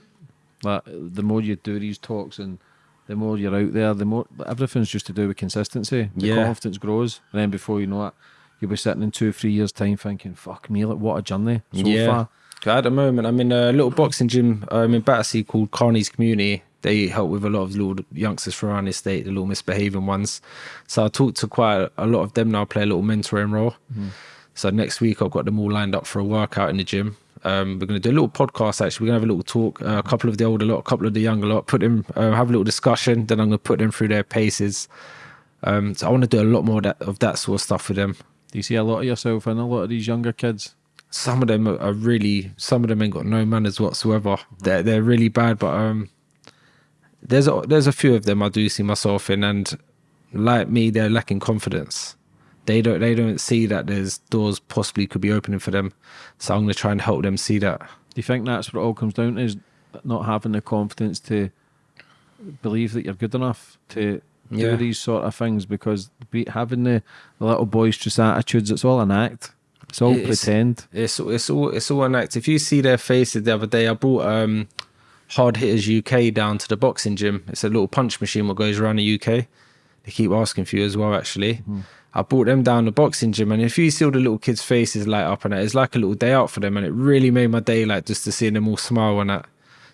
Like, the more you do these talks and the more you're out there, the more everything's just to do with consistency. The Yeah. confidence grows, and then before you know it, you'll be sitting in two, three years' time thinking, "Fuck me, like what a journey so yeah. far." At the moment, I'm in a little boxing gym um, in Battersea called Carney's Community. They help with a lot of little youngsters from around the state, the little misbehaving ones. So I talk to quite a lot of them now, play a little mentoring role. So next week, I've got them all lined up for a workout in the gym. Um, we're going to do a little podcast actually. We're going to have a little talk, uh, a couple of the older lot, a couple of the younger lot, put them, uh, have a little discussion. Then I'm going to put them through their paces. Um, so I want to do a lot more of that, of that sort of stuff with them. Do you see a lot of yourself in a lot of these younger kids? some of them are- really some of them ain't got no manners whatsoever they're, they're really bad but um there's a there's a few of them i do see myself in and like me they're lacking confidence they don't they don't see that there's doors possibly could be opening for them so i'm going to try and help them see that Do you think that's what it all comes down to? Is not having the confidence to believe that you're good enough to Yeah. do these sort of things? Because be, having the, the little boisterous attitudes, it's all an act. It's all It is. pretend. It's it's all it's all an act. If you see their faces the other day, I brought um Hard Hitters UK down to the boxing gym. It's a little punch machine what goes around the UK. They keep asking for you as well. Actually, I brought them down the boxing gym, and if you see all the little kids' faces light up and that, it's like a little day out for them, and it really made my day. Like just to see them all smile and that.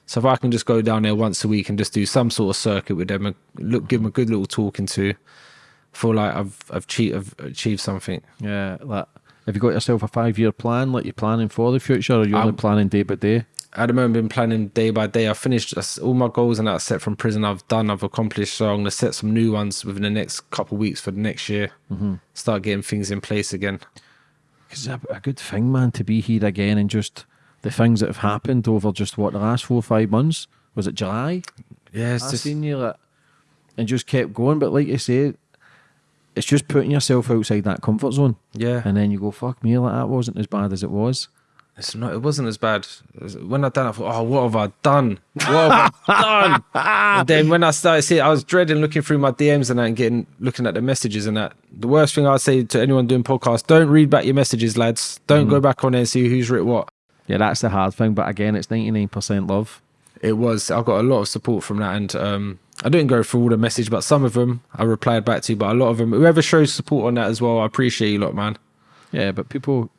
So if I can just go down there once a week and just do some sort of circuit with them and look, give them a good little talking to, I feel like I've I've, cheat, I've achieved something. Yeah, like have you got yourself a five year plan? Like you're planning for the future, or you're only Um, planning day by day? At the moment been planning day by day. I've finished all my goals and that set from prison. I've done. I've accomplished. So I'm gonna set some new ones within the next couple of weeks for the next year. Mm-hmm. Start getting things in place again. It's a, a good thing, man, to be here again and just the things that have happened over just what the last four or five months. Was it July? Yeah, it's I just seen you like, and just kept going. But like you say, it's just putting yourself outside that comfort zone, yeah. and then you go, "Fuck me, like that wasn't as bad as it was." It's not. It wasn't as bad. When I done, it, I thought, oh, what have I done? What have I done? and then when I started seeing, I was dreading looking through my DMs and that, and getting looking at the messages and that. The worst thing I'd say to anyone doing podcasts: don't read back your messages, lads. Don't go back on there and see who's written what. Yeah, that's the hard thing. But again, it's ninety nine percent love. it was I got a lot of support from that and um I didn't go through all the message but some of them I replied back to but a lot of them whoever shows support on that as well I appreciate you lot man Yeah, but people,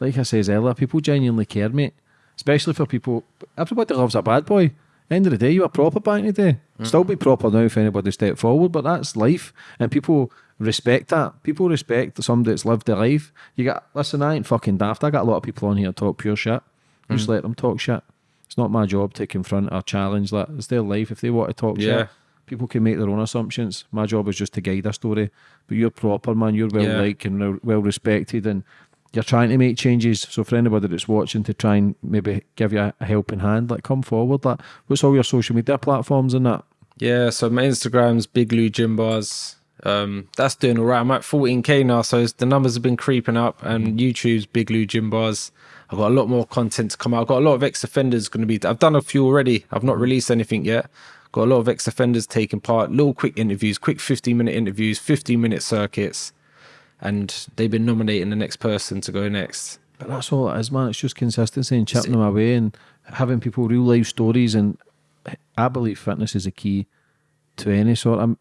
like I says earlier, people genuinely care, mate. Especially for people, everybody loves a bad boy. End of the day, you were proper back in the day. Mm. Still be proper now if anybody step forward, but that's life, and people respect that. People respect somebody that's lived their life. You got listen, I ain't fucking daft. I got a lot of people on here talk pure shit. Just mm. let them talk shit. It's not my job to confront or challenge that. It's their life. If they want to talk Yeah. shit, people can make their own assumptions. My job is just to guide a story. But you're proper, man. You're well Yeah. liked and well- well respected, and you're trying to make changes. So for anybody that's watching to try and maybe give you a, helping hand, like come forward. Like, what's all your social media platforms and that? yeah so my Instagram's Big Lou Gym Bars. Um that's doing all right. I'm at 14k now so the numbers have been creeping up and YouTube's Big Lou Gym Bars. I've got a lot more content to come out. I've got a lot of ex-offenders going to be I've done a few already. I've not released anything yet. Got a lot of ex-offenders taking part. Little quick interviews quick 15 minute interviews 15 minute circuits and they've been nominating the next person to go next But that's all it is, man. It's just consistency and chipping them away and having people real life stories. And I believe fitness is a key to any sort of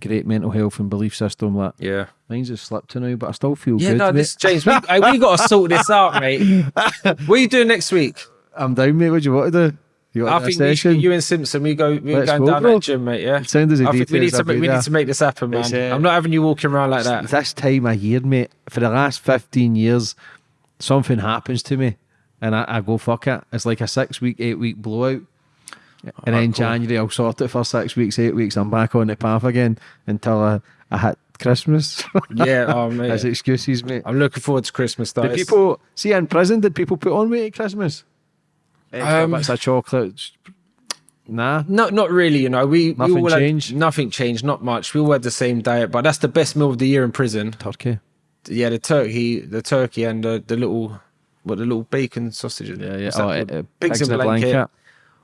great mental health and belief system. Like Yeah. mine's just slipped to now, but I still feel Yeah, good. no, this James, we, we got to sort this out, mate. What are you doing next week? I'm down, mate. What do you want to do? You I think we should, you and Simpson, we go, we're Let's going go, down bro. that gym, mate. Yeah. Send us the I think we need to, make, we need to make this happen, man. Uh, I'm not having you walking around like that. this time of year, mate, for the last 15 years, something happens to me and I, I go, fuck it. It's like a six week, eight week blowout. And then cool. January, I'll sort it for six weeks, eight weeks. I'm back on the path again until I, I hit Christmas. Yeah, oh, mate. As excuses, mate. I'm looking forward to Christmas, though. Did people see in prison? Did people put on weight at Christmas? Um, bits of chocolate. Nah. No, not really. You know, we Nothing we all had- changed? nothing changed. Not much. We all had the same diet, but that's the best meal of the year in prison. Turkey. Yeah, the turkey, the turkey, and the, the little, what the little bacon sausages. Yeah, yeah. Oh, uh, uh, pigs, in blanket.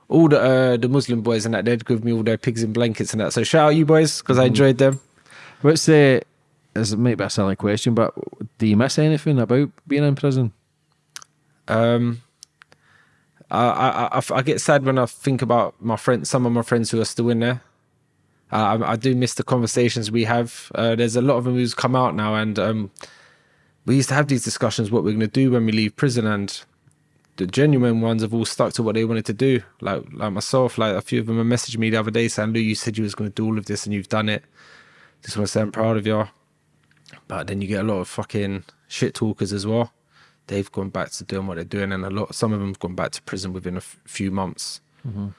All the uh, the Muslim boys and that they'd give me all their pigs in blankets and that. So shout out you boys because I enjoyed them. What's the? This might be a silly question, but do you miss anything about being in prison? Um, I, I, I, get sad when I think about my friends, some of my friends who are still in there. Uh, I, I do miss the conversations we have. Uh, there's a lot of them who's come out now, and um, we used to have these discussions what we're going to do when we leave prison, and the genuine ones have all stuck to what they wanted to do. Like like myself, like a few of them have messaged me the other day saying, "Lou, you said you was going to do all of this, and you've done it. Just want to say I'm proud of you." But then you get a lot of fucking shit talkers as well they've gone back to doing what they're doing, and a lot, some of them have gone back to prison within a f- few months. Mm-hmm.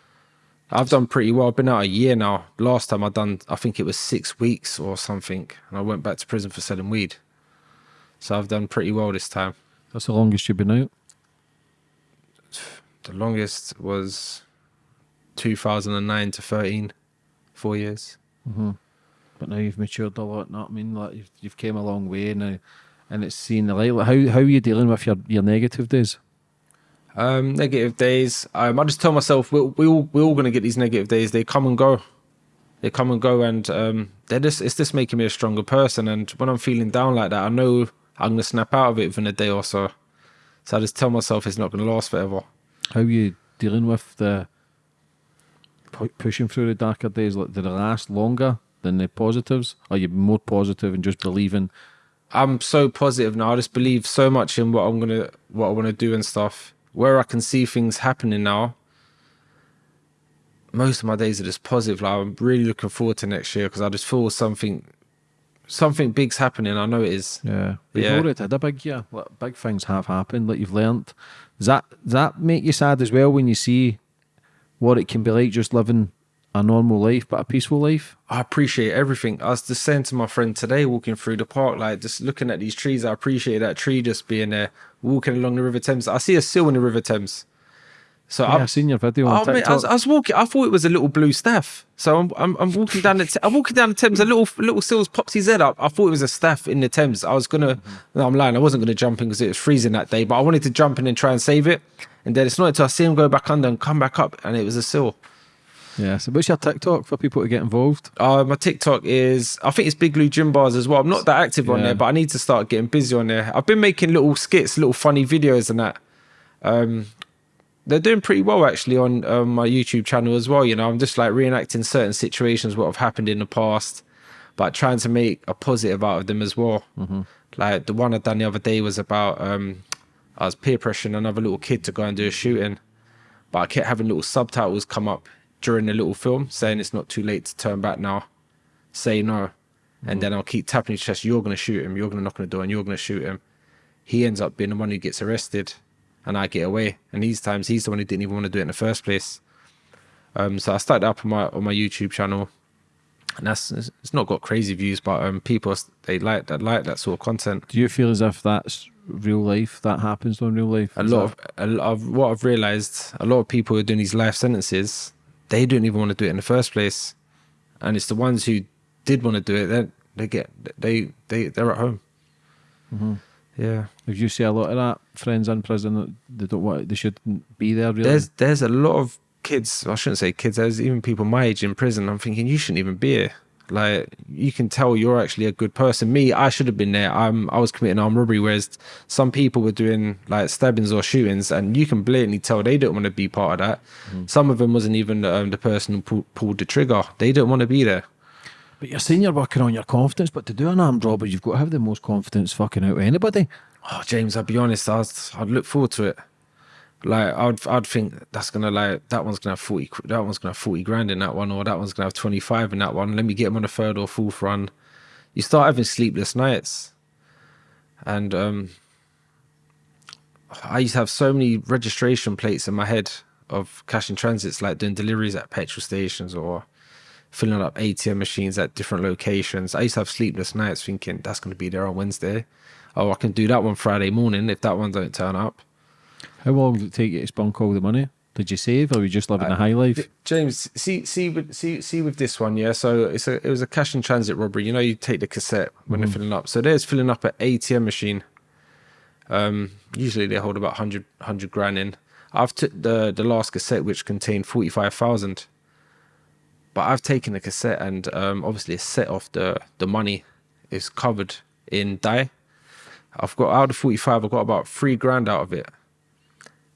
I've done pretty well. I've been out a year now. Last time I done, I think it was six weeks or something, and I went back to prison for selling weed. So I've done pretty well this time. That's the longest you've been out. The longest was 2009 to 13, four years. Mm-hmm. But now you've matured a lot. Not I mean, like you've, you've came a long way now, and it's seen the light. How how are you dealing with your, your negative days? Um, negative days. Um, I just tell myself we we all we're all gonna get these negative days. They come and go. They come and go, and um, they're just it's just making me a stronger person. And when I'm feeling down like that, I know I'm gonna snap out of it within a day or so. So I just tell myself it's not gonna last forever. How are you dealing with the pushing through the darker days? Like, did it last longer than the positives? Are you more positive and just believing? I'm so positive now. I just believe so much in what I'm gonna what I want to do and stuff. Where I can see things happening now. Most of my days are just positive. Like I'm really looking forward to next year because I just feel something, something big's happening. I know it is. Yeah, we've Yeah. already had a big year. Like, big things have happened. Like you've learnt. Does that does that make you sad as well when you see what it can be like just living a normal life but a peaceful life? I appreciate everything. I was just saying to my friend today, walking through the park, like just looking at these trees. I appreciate that tree just being there, walking along the River Thames. I see a seal in the River Thames. So Yeah, I've seen your video on Oh, mate, I was, I was walking. I thought it was a little blue staff. So I'm, I'm, I'm walking down the. I'm walking down the Thames. A little, little seals pops his head up. I thought it was a staff in the Thames. I was gonna. Mm-hmm. No, I'm lying. I wasn't gonna jump in because it was freezing that day. But I wanted to jump in and try and save it. And then it's not until I see him go back under and come back up, and it was a seal. Yeah. So what's your TikTok for people to get involved? Uh, my TikTok is, I think it's Big Lou Gym Bars as well. I'm not that active on Yeah. there, but I need to start getting busy on there. I've been making little skits, little funny videos and that. Um, they're doing pretty well actually on um, my YouTube channel as well. You know, I'm just like reenacting certain situations, what have happened in the past, but trying to make a positive out of them as well. Like the one I done the other day was about, um, I was peer pressuring another little kid to go and do a shooting, but I kept having little subtitles come up during the little film saying it's not too late to turn back now say no. And then I'll keep tapping his chest, you're going to shoot him, you're going to knock on the door, and you're going to shoot him. He ends up being the one who gets arrested, and I get away. And these times, he's the one who didn't even want to do it in the first place. Um, so I started up on my on my YouTube channel, and that's it's not got crazy views, but um, people they like that like that sort of content. Do you feel as if that's real life? That happens on real life? A lot that- of a lot of what I've realized, a lot of people who are doing these life sentences, they don't even want to do it in the first place, and it's the ones who did want to do it. They they get they they they're at home. Mm-hmm. Yeah, If you see a lot of that, friends in prison, they don't want, they shouldn't be there. Really, there's there's a lot of kids. I shouldn't say kids. There's even people my age in prison. I'm thinking you shouldn't even be here. Like you can tell you're actually a good person. Me, I should have been there. I'm I was committing armed robbery, whereas some people were doing like stabbings or shootings, and you can blatantly tell they don't want to be part of that. Some of them wasn't even um, the person who pull, pulled the trigger. They don't want to be there. But you're saying you're working on your confidence, but to do an armed robbery, you've got to have the most confidence fucking out of anybody. Oh, James, I'll be honest. I was, I'd look forward to it. Like I'd, I'd think that's gonna like that one's gonna have forty. That one's gonna have forty grand in that one, or that one's gonna have twenty five in that one. Let me get him on a third or fourth run. You start having sleepless nights, and um, I used to have so many registration plates in my head of cash in transits, like doing deliveries at petrol stations or filling up ATM machines at different locations. I used to have sleepless nights thinking that's going to be there on Wednesday. Oh, I can do that one Friday morning if that one don't turn up. How long did it take you to spunk all the money? Did you save, or were you just living a high life? James, see, see, with, see, see with this one, yeah. So it's a, it was a cash and transit robbery. You know, you take the cassette when they're filling up. So there's filling up an ATM machine. Um, usually they hold about 100, 100 grand in. I've took the the last cassette which contained forty five thousand. But I've taken the cassette and um, obviously a set off the the money is covered in dye. I've got out of forty five, I've got about three grand out of it.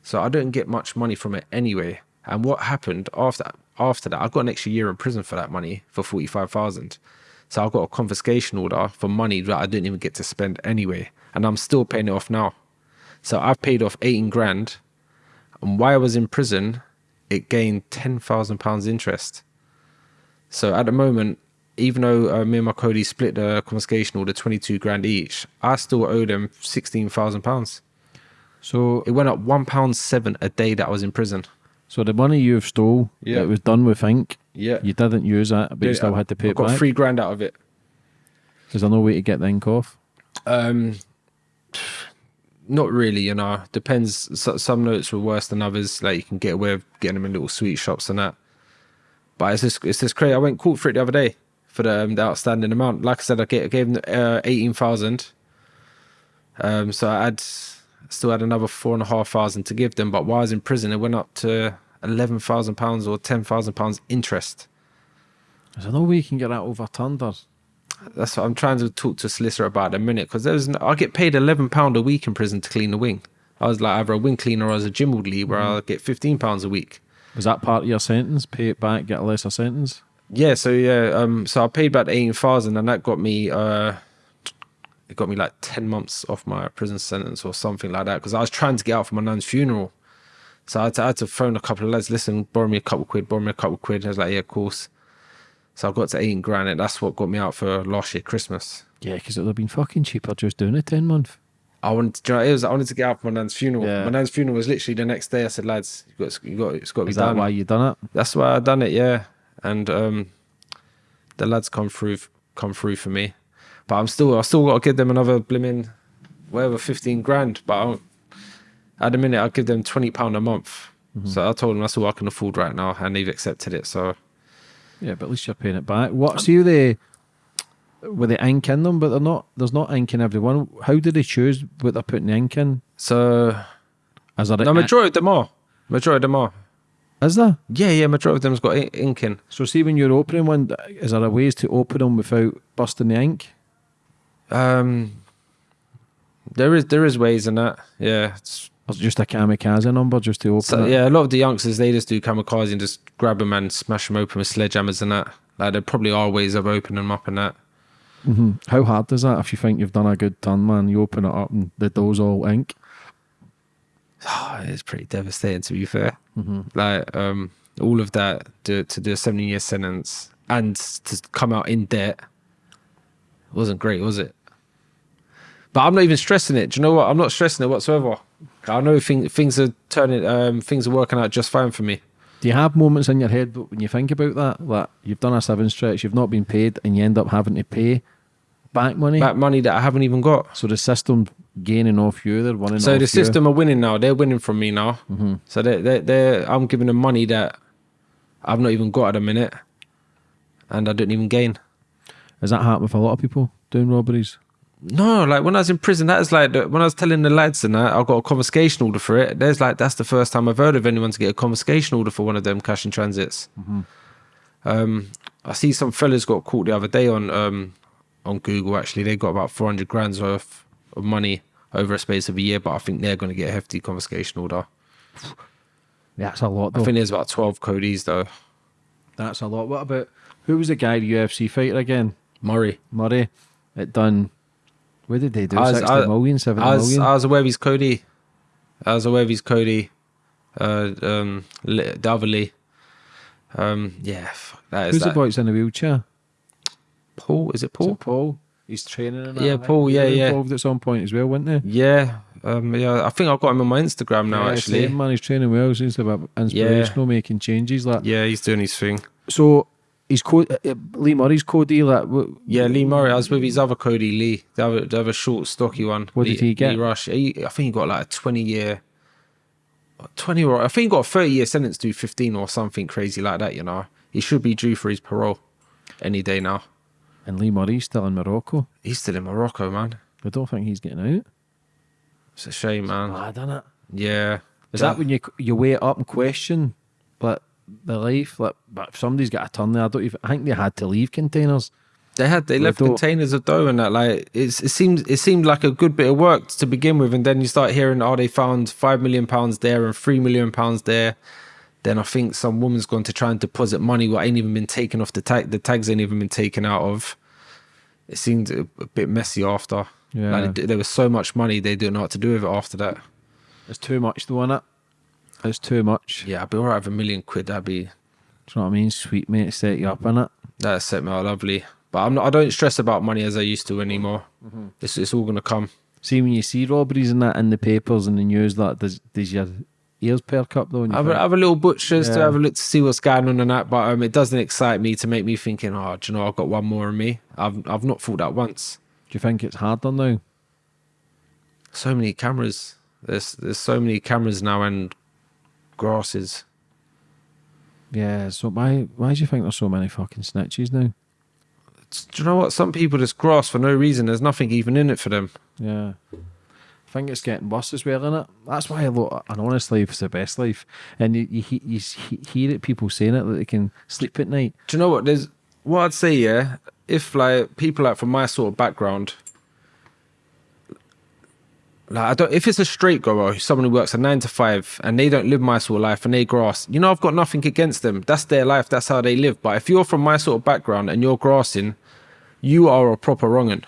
So I don't get much money from it anyway. And what happened after after that, I got an extra year in prison for that money for forty five thousand. So I got a confiscation order for money that I didn't even get to spend anyway, and I'm still paying it off now. So I've paid off eighteen grand, and while I was in prison, it gained ten thousand pounds interest. So at the moment, even though uh, me and my Cody split the confiscation order twenty two grand each, I still owe them sixteen thousand pounds. So, It went up one pound seven a day that I was in prison. so the money you've stole, Yeah. it was done with ink. Yeah. You didn't use that, but you still had to pay I it got back. three grand out of it. Is there no way to get the ink off? Um, not really, you know. Depends. So, some notes were worse than others. Like you can get away with getting them in little sweet shops and that. But it's just it's just crazy. I went court for it the other day for the, um, the outstanding amount. Like I said, I gave, I gave them uh, eighteen thousand. Um, so I had still had another four and a half thousand to give them. But while I was in prison, it went up to eleven thousand pounds or ten thousand pounds interest. Is there no way you can get that overturned? Or That's what I'm trying to talk to a solicitor about in a minute because there's no, I get paid eleven pound a week in prison to clean the wing. I was like either a wing cleaner or as a gym lead where I get fifteen pounds a week. was that part of your sentence? Pay it back, get a lesser sentence? Yeah, so yeah, um, so I paid about eighteen thousand, and that got me, uh, it got me like ten months off my prison sentence or something like that because I was trying to get out for my nan's funeral. So I had, to, I had to phone a couple of lads, listen, borrow me a couple of quid, borrow me a couple of quid. I was like, yeah, of course. So I got to eighteen grand, and that's what got me out for last year Christmas. Yeah, because it would have been fucking cheaper just doing a 10 month. I wanted to, you know, it was, I wanted to get out for my nan's funeral. Yeah. My nan's funeral was literally the next day. I said, lads, you got, you got, it's got to be Is that done. why you done it? That's why I done it, yeah. And um, the lads come through, come through for me. But I'm still, I still got to give them another blimmin', whatever, fifteen grand. But I don't- at the minute, I'll give them twenty pound a month. Mm-hmm. So I told them that's all I can afford right now, and they've accepted it. So Yeah, but at least you're paying it back. What you the with the ink in them, but they're not. There's not ink in every one. How do they choose what they're putting the ink in? so Is there no, majority of them are. Majority of them are. Is there? Yeah, yeah. Majority of them's got ink in. So see when you're opening one, is there a ways to open them without busting the ink? Um, there is there is ways in that. Yeah, it's just a kamikaze number just to open So it? yeah, a lot of the youngsters they just do kamikaze and just grab them and smash them open with sledgehammers and that. Like there probably are ways of opening them up and that. hmm How hard is that if you think you've done a good turn, man? You open it up and the door's all ink. Oh, it's pretty devastating to be fair. Like um, all of that to to do a seventeen year sentence and to come out in debt wasn't great, was it? But I'm not even stressing it. Do you know what? I'm not stressing it whatsoever. I know thing, things are turning, um, things are working out just fine for me. Do you have moments in your head when you think about that? Like you've done a seven stretch, you've not been paid, and you end up having to pay back money. Back money that I haven't even got. So the system gaining off you, they're winning. So the you. system are winning now. They're winning from me now. So they they they I'm giving them money that I've not even got at a minute, and I didn't even gain. Has that happened with a lot of people doing robberies? No, like when I was in prison, that is like the, when I was telling the lads and that I got a confiscation order for it. There's like that's the first time I've heard of anyone to get a confiscation order for one of them cash and transits. Um, I see some fellas got caught the other day on um on Google. Actually, they got about 400 grand's worth of money over a space of a year, but I think they're going to get a hefty confiscation order. That's a lot I though. think there's about 12 Cody's though. That's a lot. What about Who was the guy, the UFC fighter again? Murray. Murray. It done. What did they do? I was- 60 I- million, 70 I was, million? I was aware of his Cody. I was aware of his Cody. Uh, um, Lee. Um, yeah, fuck, that is Who's the that. boy that's in a wheelchair? Paul? Is it Paul? it Paul? He's training in. Yeah, Paul, yeah, yeah. Involved at some point as well, weren't they? Yeah, um, yeah. I think I've got him on my Instagram now. yeah, actually, man, he's training well. Seems to be inspirational, making changes. Like yeah, he's doing his thing. so, he's co- uh, uh, Lee Murray's Cody. Like, Yeah, Lee Murray. I was with his other Cody Lee, the other, the other short, stocky one. What Lee, did he get? Lee Rush. He, I think he got like a twenty year, twenty or I think he got a thirty year sentence to fifteen or something crazy like that. You know, he should be due for his parole any day now. and Lee Murray's still in Morocco. He's still in Morocco, man. I don't think he's getting out. It's a shame, man. Mad, isn't it? Yeah. Is that when you you wait up and question, like the life? Like, but if somebody's got a turn there, I don't even. I think they had to leave containers. They had they left containers of dough and that like it's, it seems it seemed like a good bit of work to begin with, and then you start hearing oh they found five million pounds there and three million pounds there. Then I think some woman's gone to try and deposit money what ain't even been taken off the tag. The tags ain't even been taken out of. It seemed a, a bit messy after. Yeah. Like there was so much money they didn't know what to do with it after that. It's too much, though, innit? It's too much. Yeah, I'd be alright with a million quid. That'd be Do you know what I mean? Sweet mate, set you up, innit? that set me out lovely. But I'm not. I don't stress about money as I used to anymore. It's it's all gonna come. See, when you see robberies and that in the papers and the news, that does, does your ears perk up, though? You have, have a little butchers to have a look to see what's going on and that, but um, it doesn't excite me to make me thinking, oh, do you know, I've got one more in me. I've I've not thought that once. do you think it's harder now? So many cameras. There's there's so many cameras now and grasses. Yeah, so why, why do you think there's so many fucking snitches now? Do you know what? Some people just grass for no reason. There's nothing even in it for them. Yeah. I think it's getting worse as well, innit? That's why I look, an honest life is the best life. And you, you, you, hear it, people saying it, that they can sleep at night. Do you know what? There's what I'd say. Yeah, if like people like from my sort of background, like I don't. If it's a straight goer, someone who works a nine to five, and they don't live my sort of life and they grass, you know, I've got nothing against them. That's their life. That's how they live. But if you're from my sort of background and you're grassing, you are a proper wrongin.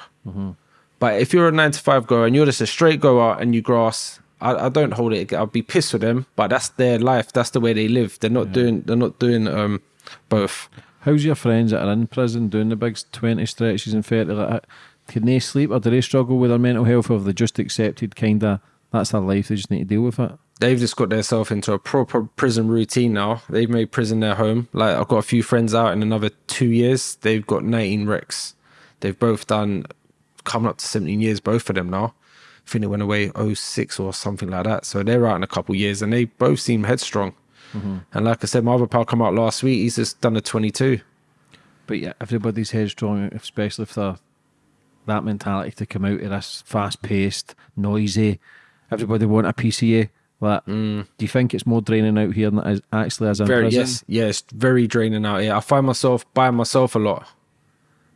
But if you're a nine to five goer and you're just a straight goer and you grass, I, I don't hold it. I'll be pissed with them. But that's their life. That's the way they live. They're not doing. They're not doing um both. How's your friends that are in prison doing the big 20 stretches and 30? Like, can they sleep or do they struggle with their mental health or have they just accepted kind of that's their life, they just need to deal with it? they've just got themselves into a proper prison routine now. They've made prison their home. Like I've got a few friends out in another two years. They've got 19 wrecks. They've both done coming up to 17 years, both of them now. I think they went away 06 or something like that. So they're out in a couple years and they both seem headstrong. Mm-hmm. And like I said, my other pal come out last week. He's just done a 22. But yeah, everybody's headstrong, especially if they're that mentality to come out of this fast paced, noisy, everybody want a piece of you. Like, do you think it's more draining out here than it is actually as in very prison? yes yes very draining out here. I find myself by myself a lot.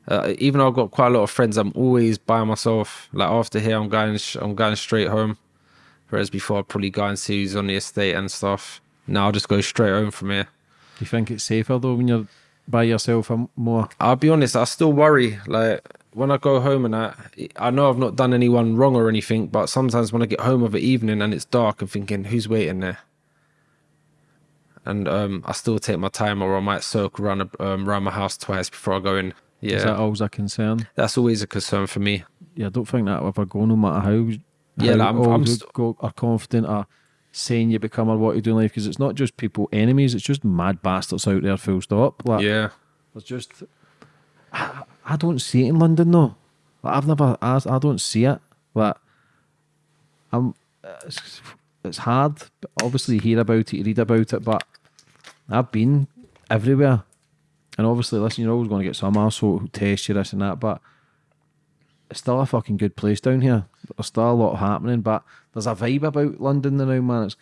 Uh, even though i've got quite a lot of friends i'm always by myself. Like after here i'm going i'm going straight home. Whereas before i'd probably go and see who's on the estate and stuff. Now i'll just go straight home from here. Do you think it's safer though when you're by yourself and more? i'll be honest i still worry. Like when i go home and i i know i've not done anyone wrong or anything but sometimes when i get home of the evening and it's dark i'm thinking who's waiting there and um, I still take my time, or I might circle around um, around my house twice before I go in. Yeah, Is that always a concern? that's always a concern for me. Yeah, I don't think that will ever go no matter how. Yeah, how like, I'm- I'm st- go, are confident or saying you become or what you do in life because it's not just people enemies, it's just mad bastards out there, full stop. Like, Yeah, it's just I, don't see it in London though. Like, I've never I, I don't see it. Like I'm it's, it's hard. Obviously you hear about it, you read about it, but I've been everywhere. And obviously, listen, you're always going to get some arsehole who test you this and that, but it's still a fucking good place down here. There's still a lot happening, but there's a vibe about London now, man. It's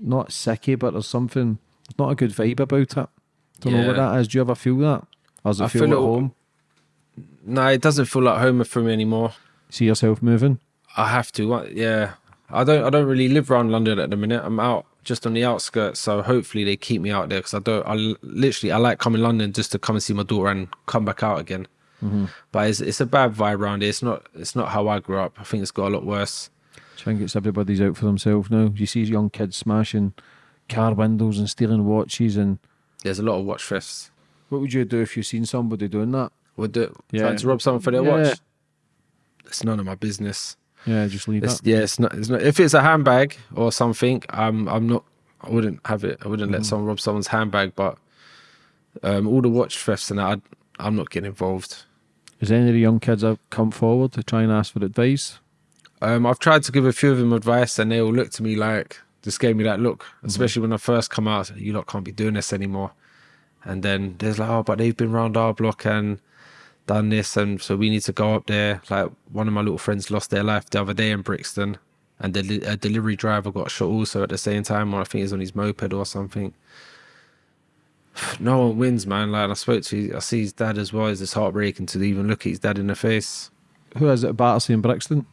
not sicky, but there's something. Not a good vibe about it. Don't know what that is. Do you ever feel that? Or does it I feel, feel at it- home? No, it doesn't feel like home for me anymore. See yourself moving? I have to. uh, Yeah, I don't. I don't really live around London at the minute. I'm out just on the outskirts. So hopefully they keep me out there because I don't. I literally I like coming London just to come and see my daughter and come back out again. But it's it's a bad vibe around here. It's not it's not how I grew up. I think it's got a lot worse. I think it's everybody's out for themselves now. You see young kids smashing car windows and stealing watches. And There's a lot of watch thefts. what would you do if you seen somebody doing that? Would do Yeah. trying to rob someone for their Yeah. watch. It's none of my business. Yeah, just leave It's, that. yeah, it's not. It's not. If it's a handbag or something, I'm. I'm not. I wouldn't have it. I wouldn't let someone rob someone's handbag. But um, all the watch thefts and that, I'd, I'm not getting involved. Has any of the young kids have come forward to try and ask for advice? Um, I've tried to give a few of them advice, and they all look to me like just gave me that look. Especially when I first come out, you lot can't be doing this anymore. And then there's like, oh, but they've been round our block and done this, and so we need to go up there. Like one of my little friends lost their life the other day in Brixton, and the a delivery driver got shot also at the same time, or I think he's on his moped or something. No one wins, man. Like I spoke to, I see his dad as well. It's just heartbreaking to even look at his dad in the face. Who is it at Battersea and Brixton?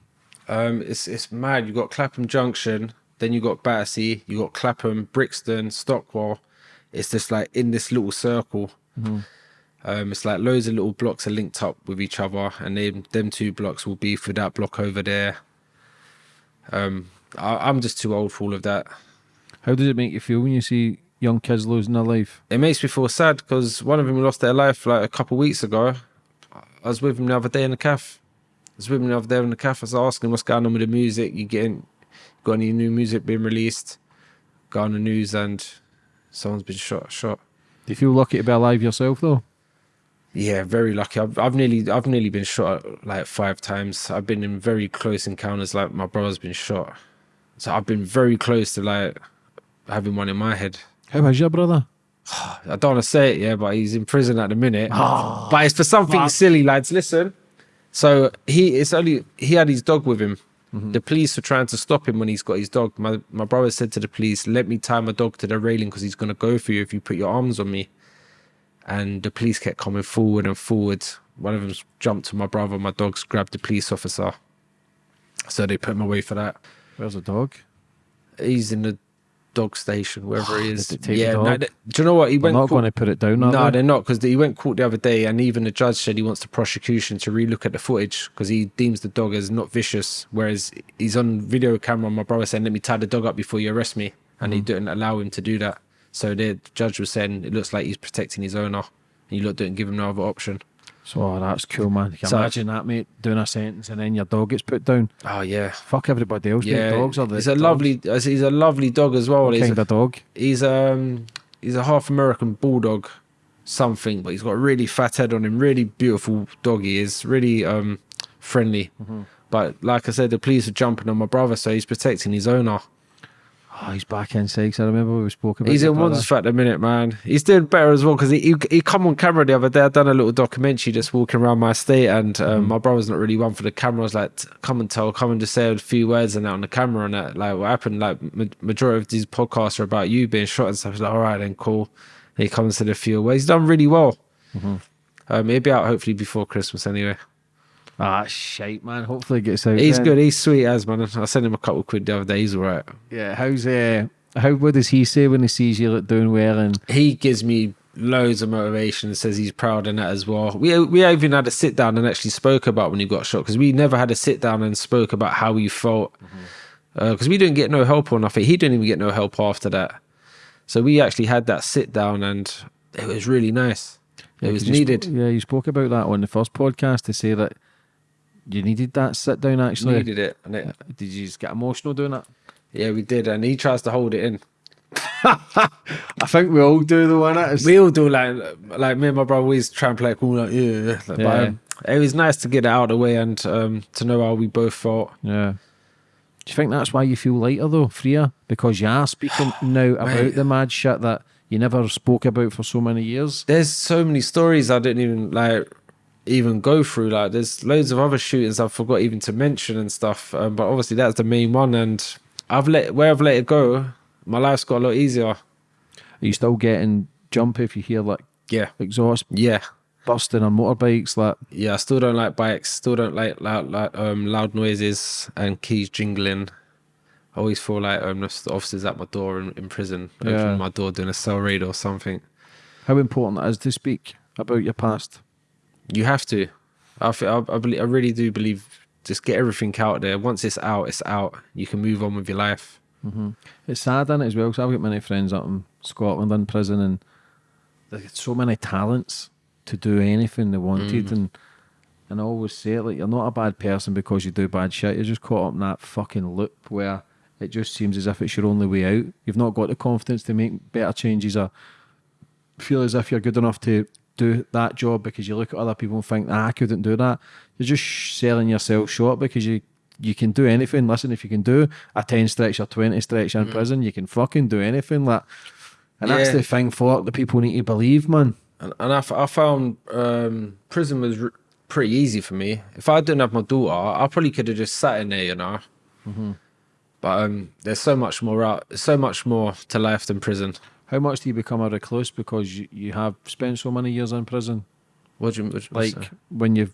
Um, it's it's mad. You got Clapham Junction, then you got Battersea, you got Clapham, Brixton, Stockwell. It's just like in this little circle. Um, it's like loads of little blocks are linked up with each other, and then them two blocks will be for that block over there. Um, I, I'm just too old for all of that. How does it make you feel when you see young kids losing their life? It makes me feel sad because one of them lost their life like a couple of weeks ago. I was with him the other day in the cafe. I was with him the other day in the cafe. I was asking what's going on with the music. You getting got any new music being released? Got on the news and someone's been shot. Shot. Do you feel lucky to be alive yourself though? Yeah, very lucky. I've, I've nearly I've nearly been shot like five times. I've been in very close encounters. Like my brother's been shot, so I've been very close to like having one in my head. How is your brother? I don't want to say it, yeah, but he's in prison at the minute. Ah, but it's for something silly, lads. Listen. So he it's only he had his dog with him. Mm-hmm. The police were trying to stop him when he's got his dog. My my brother said to the police, "Let me tie my dog to the railing because he's gonna go for you if you put your arms on me." And the police kept coming forward and forward. One of them jumped to my brother. My dogs grabbed the police officer. So they put him away for that. Where's the dog? He's in the dog station, wherever he is. Did they take the yeah, no, dog? th- do you know what? He I'm went. not going to put it down. no, they? they're not because he went court the other day, and even the judge said he wants the prosecution to relook at the footage because he deems the dog as not vicious. Whereas he's on video camera. My brother saying, "Let me tie the dog up before you arrest me," and he Mm-hmm. didn't allow him to do that. So the judge was saying it looks like he's protecting his owner, and you lot didn't give him no other option. So oh, that's cool, man. Can So- imagine that, mate? Doing a sentence and then your dog gets put down. Oh yeah, Fuck everybody else. mate. yeah. dogs are the. he's a dogs. lovely. He's a lovely dog as well. What He's kind a- of dog? he's um he's a half American bulldog, something, but he's got a really fat head on him. Really beautiful dog. He is really um friendly. But like I said, the police are jumping on my brother, so he's protecting his owner. Oh, he's back in six. I remember we spoke about. He's in brother. ones at the minute, man. He's doing better as well because he, he he come on camera the other day. I done a little documentary just walking around my estate, and um, my brother's not really one for the camera. I was like, come and tell, come and just say a few words and that on the camera and that. Like what happened? Like ma- majority of these podcasts are about you being shot and stuff. He's like, all right, then cool. And he comes to the few words. He's done really well. Um, he'll be out hopefully before Christmas anyway. Ah, shite, man. Hopefully it gets out. He's then. good. He's sweet as man. I sent him a couple of quid the other day. He's all right. Yeah. How's uh? How what does he say when he sees you like, doing well and he gives me loads of motivation. and Says he's proud in that as well. We we even had a sit down and actually spoke about when he got shot because we never had a sit down and spoke about how he felt because we didn't get no help or nothing. He didn't even get no help after that. So we actually had that sit down and it was really nice. It was needed. yeah, you spoke about that on the first podcast to say that you needed that sit down. Actually, Needed it, and it, did you just get emotional doing that? yeah, we did. And he tries to hold it in. I think we all do the one. It We all do like like me and my brother always try and play cool like yeah. But, Yeah. um, it was nice to get it out of the way and um, to know how we both felt. Yeah. Do you think that's why you feel lighter though, freer? Because you are speaking now about the mad shit that you never spoke about for so many years. there's so many stories I didn't even like even go through. Like there's loads of other shootings I forgot even to mention and stuff. Um, but obviously that's the main one, and I've let where I've let it go. My life's got a lot easier. Are you still getting jump if you hear like Yeah, exhaust yeah, busting on motorbikes? Like, yeah. I still don't like bikes. Still don't like loud, like um, loud noises and keys jingling. I always feel like um, the officers at my door in, in prison, Yeah. opening my door, doing a cell raid or something. How important it is to speak about your past. You have to. I feel, I, I, believe, I really do believe just get everything out there. Once it's out, it's out. You can move on with your life. Mm-hmm. It's sad in it as well because I've got many friends up in Scotland in prison and they've got so many talents to do anything they wanted mm. and and I always say it like you're not a bad person because you do bad shit. You're just caught up in that fucking loop where it just seems as if it's your only way out. You've not got the confidence to make better changes or feel as if you're good enough to do that job because you look at other people and think, ah, I couldn't do that. You're just selling yourself short because you you can do anything. Listen, if you can do a 10 stretch or 20 stretch in prison, you can fucking do anything. Like, and that's the thing for that people need to believe, man. And, and I, f- I found um, prison was r- pretty easy for me. If I didn't have my daughter, I probably could have just sat in there, you know. But um, there's so much more out, so much more to life than prison. How much do you become a recluse because you, you have spent so many years in prison? What do you, what Like say? when you've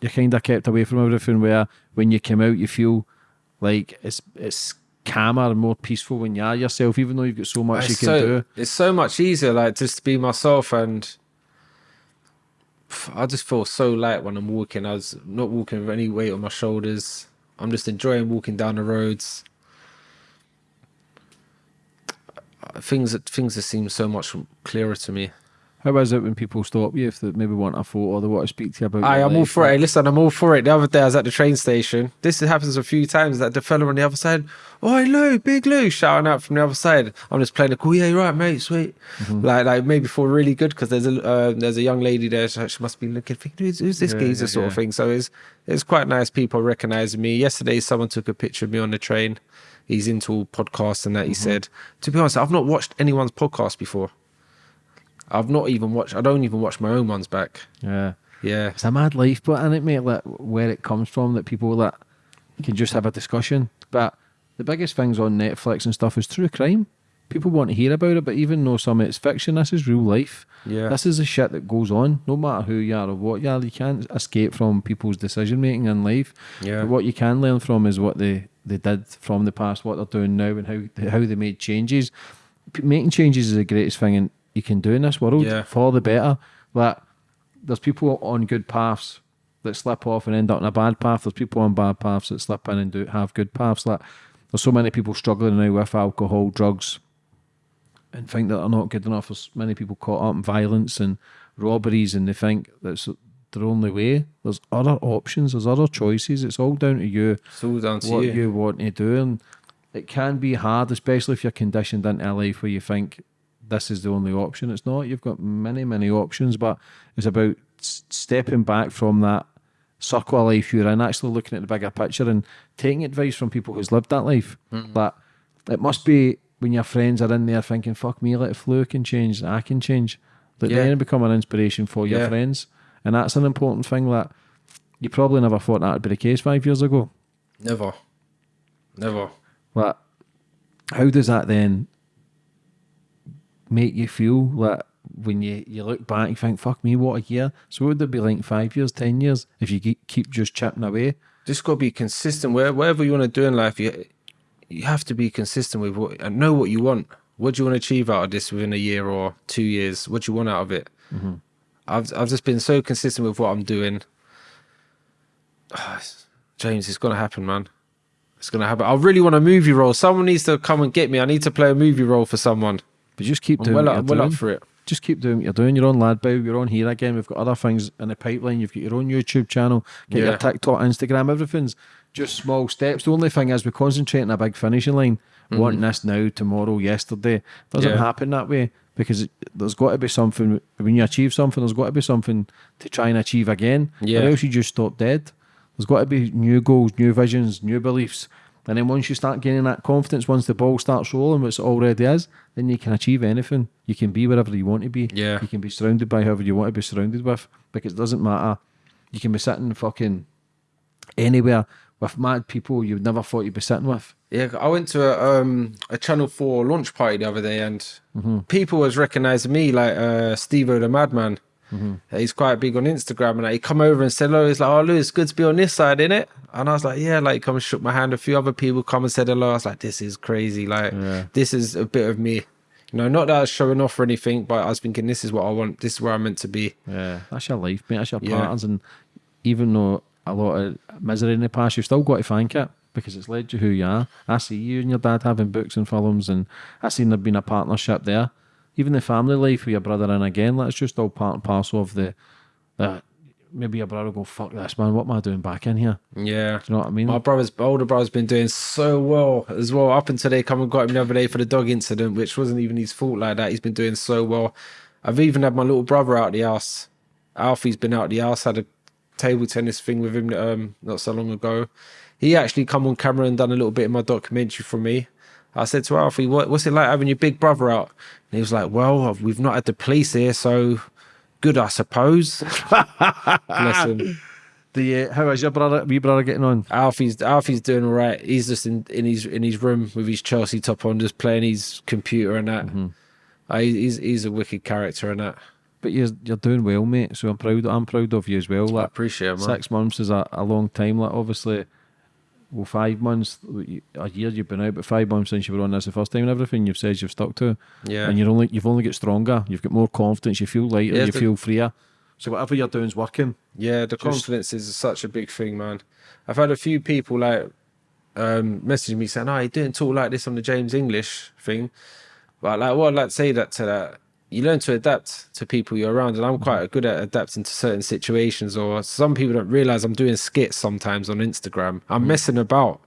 you're kind of kept away from everything. Where when you come out, you feel like it's it's calmer and more peaceful when you are yourself, even though you've got so much you can so, do. It's so much easier, like just to be myself, and I just feel so light when I'm walking. I was not walking with any weight on my shoulders. I'm just enjoying walking down the roads. Uh, Things that things that seem so much clearer to me. How is it when people stop you if they maybe want a photo or they want to speak to you about? I, I'm all for it. Hey, Listen, I'm all for it. The other day I was at the train station. This happens a few times that the fella on the other side, oh, Lou, big Lou, shouting out from the other side. I'm just playing the cool, yeah, you're right, mate, sweet. Mm-hmm. Like, like maybe feel really good because there's a uh, there's a young lady there. So she must be looking, thinking, who's, who's this Yeah, geezer yeah, sort of thing. So it's it's quite nice. People recognizing me. Yesterday, someone took a picture of me on the train. He's into podcasts and that. He mm-hmm. said, to be honest, I've not watched anyone's podcast before. I've not even watched. I don't even watch my own ones back. Yeah. Yeah. It's a mad life, but in it, mate, like where it comes from, that people that can just have a discussion. But the biggest things on Netflix and stuff is true crime. People want to hear about it, but even though some of it's fiction, this is real life. Yeah. This is the shit that goes on, no matter who you are or what you are. You can't escape from people's decision making in life. Yeah. But what you can learn from is what they, they did from the past, what they're doing now, and how how they made changes. Making changes is the greatest thing in, you can do in this world Yeah. for the better. Like there's people on good paths that slip off and end up in a bad path. There's people on bad paths that slip in and do have good paths. Like there's so many people struggling now with alcohol, drugs, and think that they're not good enough. There's many people caught up in violence and robberies, and they think that's their only way. There's other options. There's other choices. It's all down to you So down to what you. you. want to do, and it can be hard, especially if you're conditioned into a life where you think this is the only option. It's not. You've got many, many options, but it's about stepping back from that circle of life you're in, actually looking at the bigger picture and taking advice from people who's lived that life. Mm-hmm. But it must be when your friends are in there thinking, "Fuck me, like if Lou can change, I can change." That Yeah. then become an inspiration for your Yeah. friends, and that's an important thing. That you probably never thought that would be the case five years ago. Never. Never. But how does that then make you feel like when you, you look back you think, fuck me, what a year? So what would it be like five years, ten years if you keep just chipping away? Just got to be consistent. Where, whatever you want to do in life, you you have to be consistent with what and know what you want. What do you want to achieve out of this within a year or two years? What do you want out of it? Mm-hmm. I've I've just been so consistent with what I'm doing. James, it's gonna happen, man. It's gonna happen. I really want a movie role. Someone needs to come and get me. I need to play a movie role for someone. But just keep I'm doing well, what up, you're well doing. up for it. Just keep doing what you're doing. You're on LADbible, you're on here again. We've got other things in the pipeline. You've got your own YouTube channel, get your TikTok, Instagram, everything's just small steps. The only thing is we concentrate on a big finishing line. Mm-hmm. Wanting this now, tomorrow, yesterday. Doesn't. Yeah. happen that way because there's got to be something when you achieve something, there's got to be something to try and achieve again. Yeah. Or else you just stop dead. There's got to be new goals, new visions, new beliefs. And then once you start gaining that confidence, once the ball starts rolling, which it already is, then you can achieve anything. You can be wherever you want to be. Yeah. You can be surrounded by whoever you want to be surrounded with because it doesn't matter. You can be sitting fucking anywhere with mad people you would never thought you'd be sitting with. Yeah, I went to a um a Channel Four launch party the other day, and people was recognizing me like uh Steve O the Madman. He's quite big on Instagram, and like, he come over and said hello. He's like, "Oh, Lou, it's good to be on this side, isn't it?" And I was like, "Yeah." Like, come and shook my hand. A few other people come and said hello. I was like, "This is crazy. Like, Yeah. this is a bit of me." You know, not that I was showing off or anything, but I was thinking, this is what I want. This is where I'm meant to be. Yeah, that's your life, mate. That's your Yeah. patterns, and even though a lot of misery in the past, you've still got to thank it because it's led you who you are. I see you and your dad having books and films, and I seen there being a partnership there. Even the family life with your brother, and again, that's just all part and parcel of the. the maybe your brother will go, fuck this, man. What am I doing back in here? Yeah. Do you know what I mean? My brother's older brother's been doing so well as well. Up until they come and got him the other day for the dog incident, which wasn't even his fault like that. He's been doing so well. I've even had my little brother out the house. Alfie's been out the house, had a table tennis thing with him um, not so long ago. He actually come on camera and done a little bit of my documentary for me. I said to Alfie, what, what's it like having your big brother out? And he was like, well, we've not had the police here, so good, I suppose. Bless him. The uh, how is your brother, wee brother, getting on? Alfie's Alfie's doing all right. He's just in, in his in his room with his Chelsea top on, just playing his computer and that. Uh, he's he's a wicked character and that. But you're you're doing well, mate. So I'm proud. I'm proud of you as well. I appreciate it, man. six months is a, a long time. Like obviously, well, five months, a year you've been out, but five months since you were on this the first time and everything you've said you've stuck to, Yeah. and you're only you've only got stronger. You've got more confidence. You feel lighter. Yeah, you the- feel freer. So whatever you're doing is working. Yeah, the confidence is such a big thing, man. I've had a few people like um message me saying, "Oh, you didn't talk like this on the James English thing." But like, what I'd like to say that to that, you learn to adapt to people you're around, and I'm quite mm-hmm. good at adapting to certain situations. Or some people don't realize I'm doing skits sometimes on Instagram. I'm mm. messing about.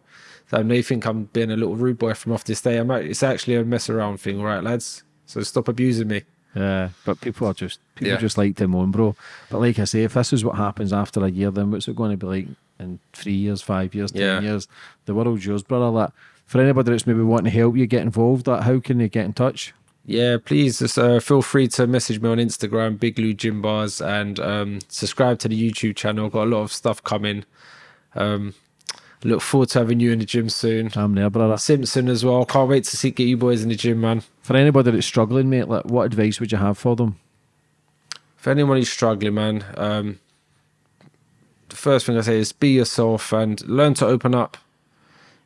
So they think I'm being a little rude boy from off this day. I'm act- it's actually a mess around thing, all right, lads. So stop abusing me. Yeah, but people are just people Yeah. just like to moan, bro. But like I say, if this is what happens after a year, then what's it going to be like in three years, five years, ten Yeah. years? The world's yours, brother. That for anybody that's maybe wanting to help you get involved, like, how can they get in touch? Yeah, please just uh, feel free to message me on Instagram, Big Lou Gym Bars, and um, subscribe to the YouTube channel. Got a lot of stuff coming. Um, look forward to having you in the gym soon. I'm there, brother. Simpson as well. Can't wait to see get you boys in the gym, man. For anybody that's struggling, mate, like, what advice would you have for them? For anyone who's struggling, man, um, the first thing I say is be yourself and learn to open up.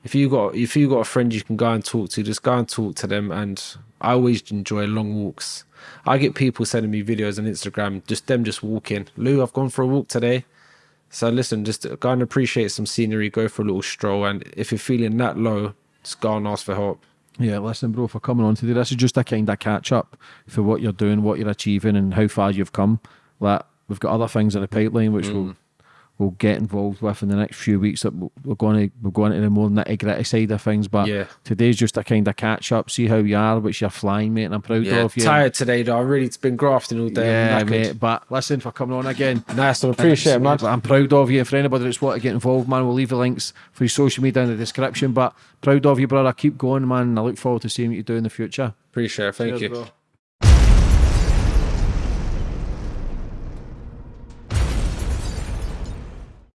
If you got if you got a friend you can go and talk to, just go and talk to them. And I always enjoy long walks. I get people sending me videos on Instagram, just them just walking. Lou, I've gone for a walk today. So listen, just go and appreciate some scenery, go for a little stroll, and if you're feeling that low, just go and ask for help. Yeah, listen, bro, for coming on today. This is just a kind of catch up for what you're doing, what you're achieving, and how far you've come. Like we've got other things in the pipeline which Mm. we'll we'll get involved with in the next few weeks. That we're going to we're going into the more nitty gritty side of things. But Yeah. today's just a kind of catch up. See how you are, which you're flying, mate. And I'm proud Yeah, of you. tired today though. I really it's been grafting all day. Yeah, mate. But listen for coming on again. Nice one. Appreciate it, man. I'm proud of you. And For anybody that's want to get involved, man, we'll leave the links for your social media in the description. But proud of you, brother. Keep going, man. I look forward to seeing what you do in the future. Appreciate it. Thank Cheers, you. bro.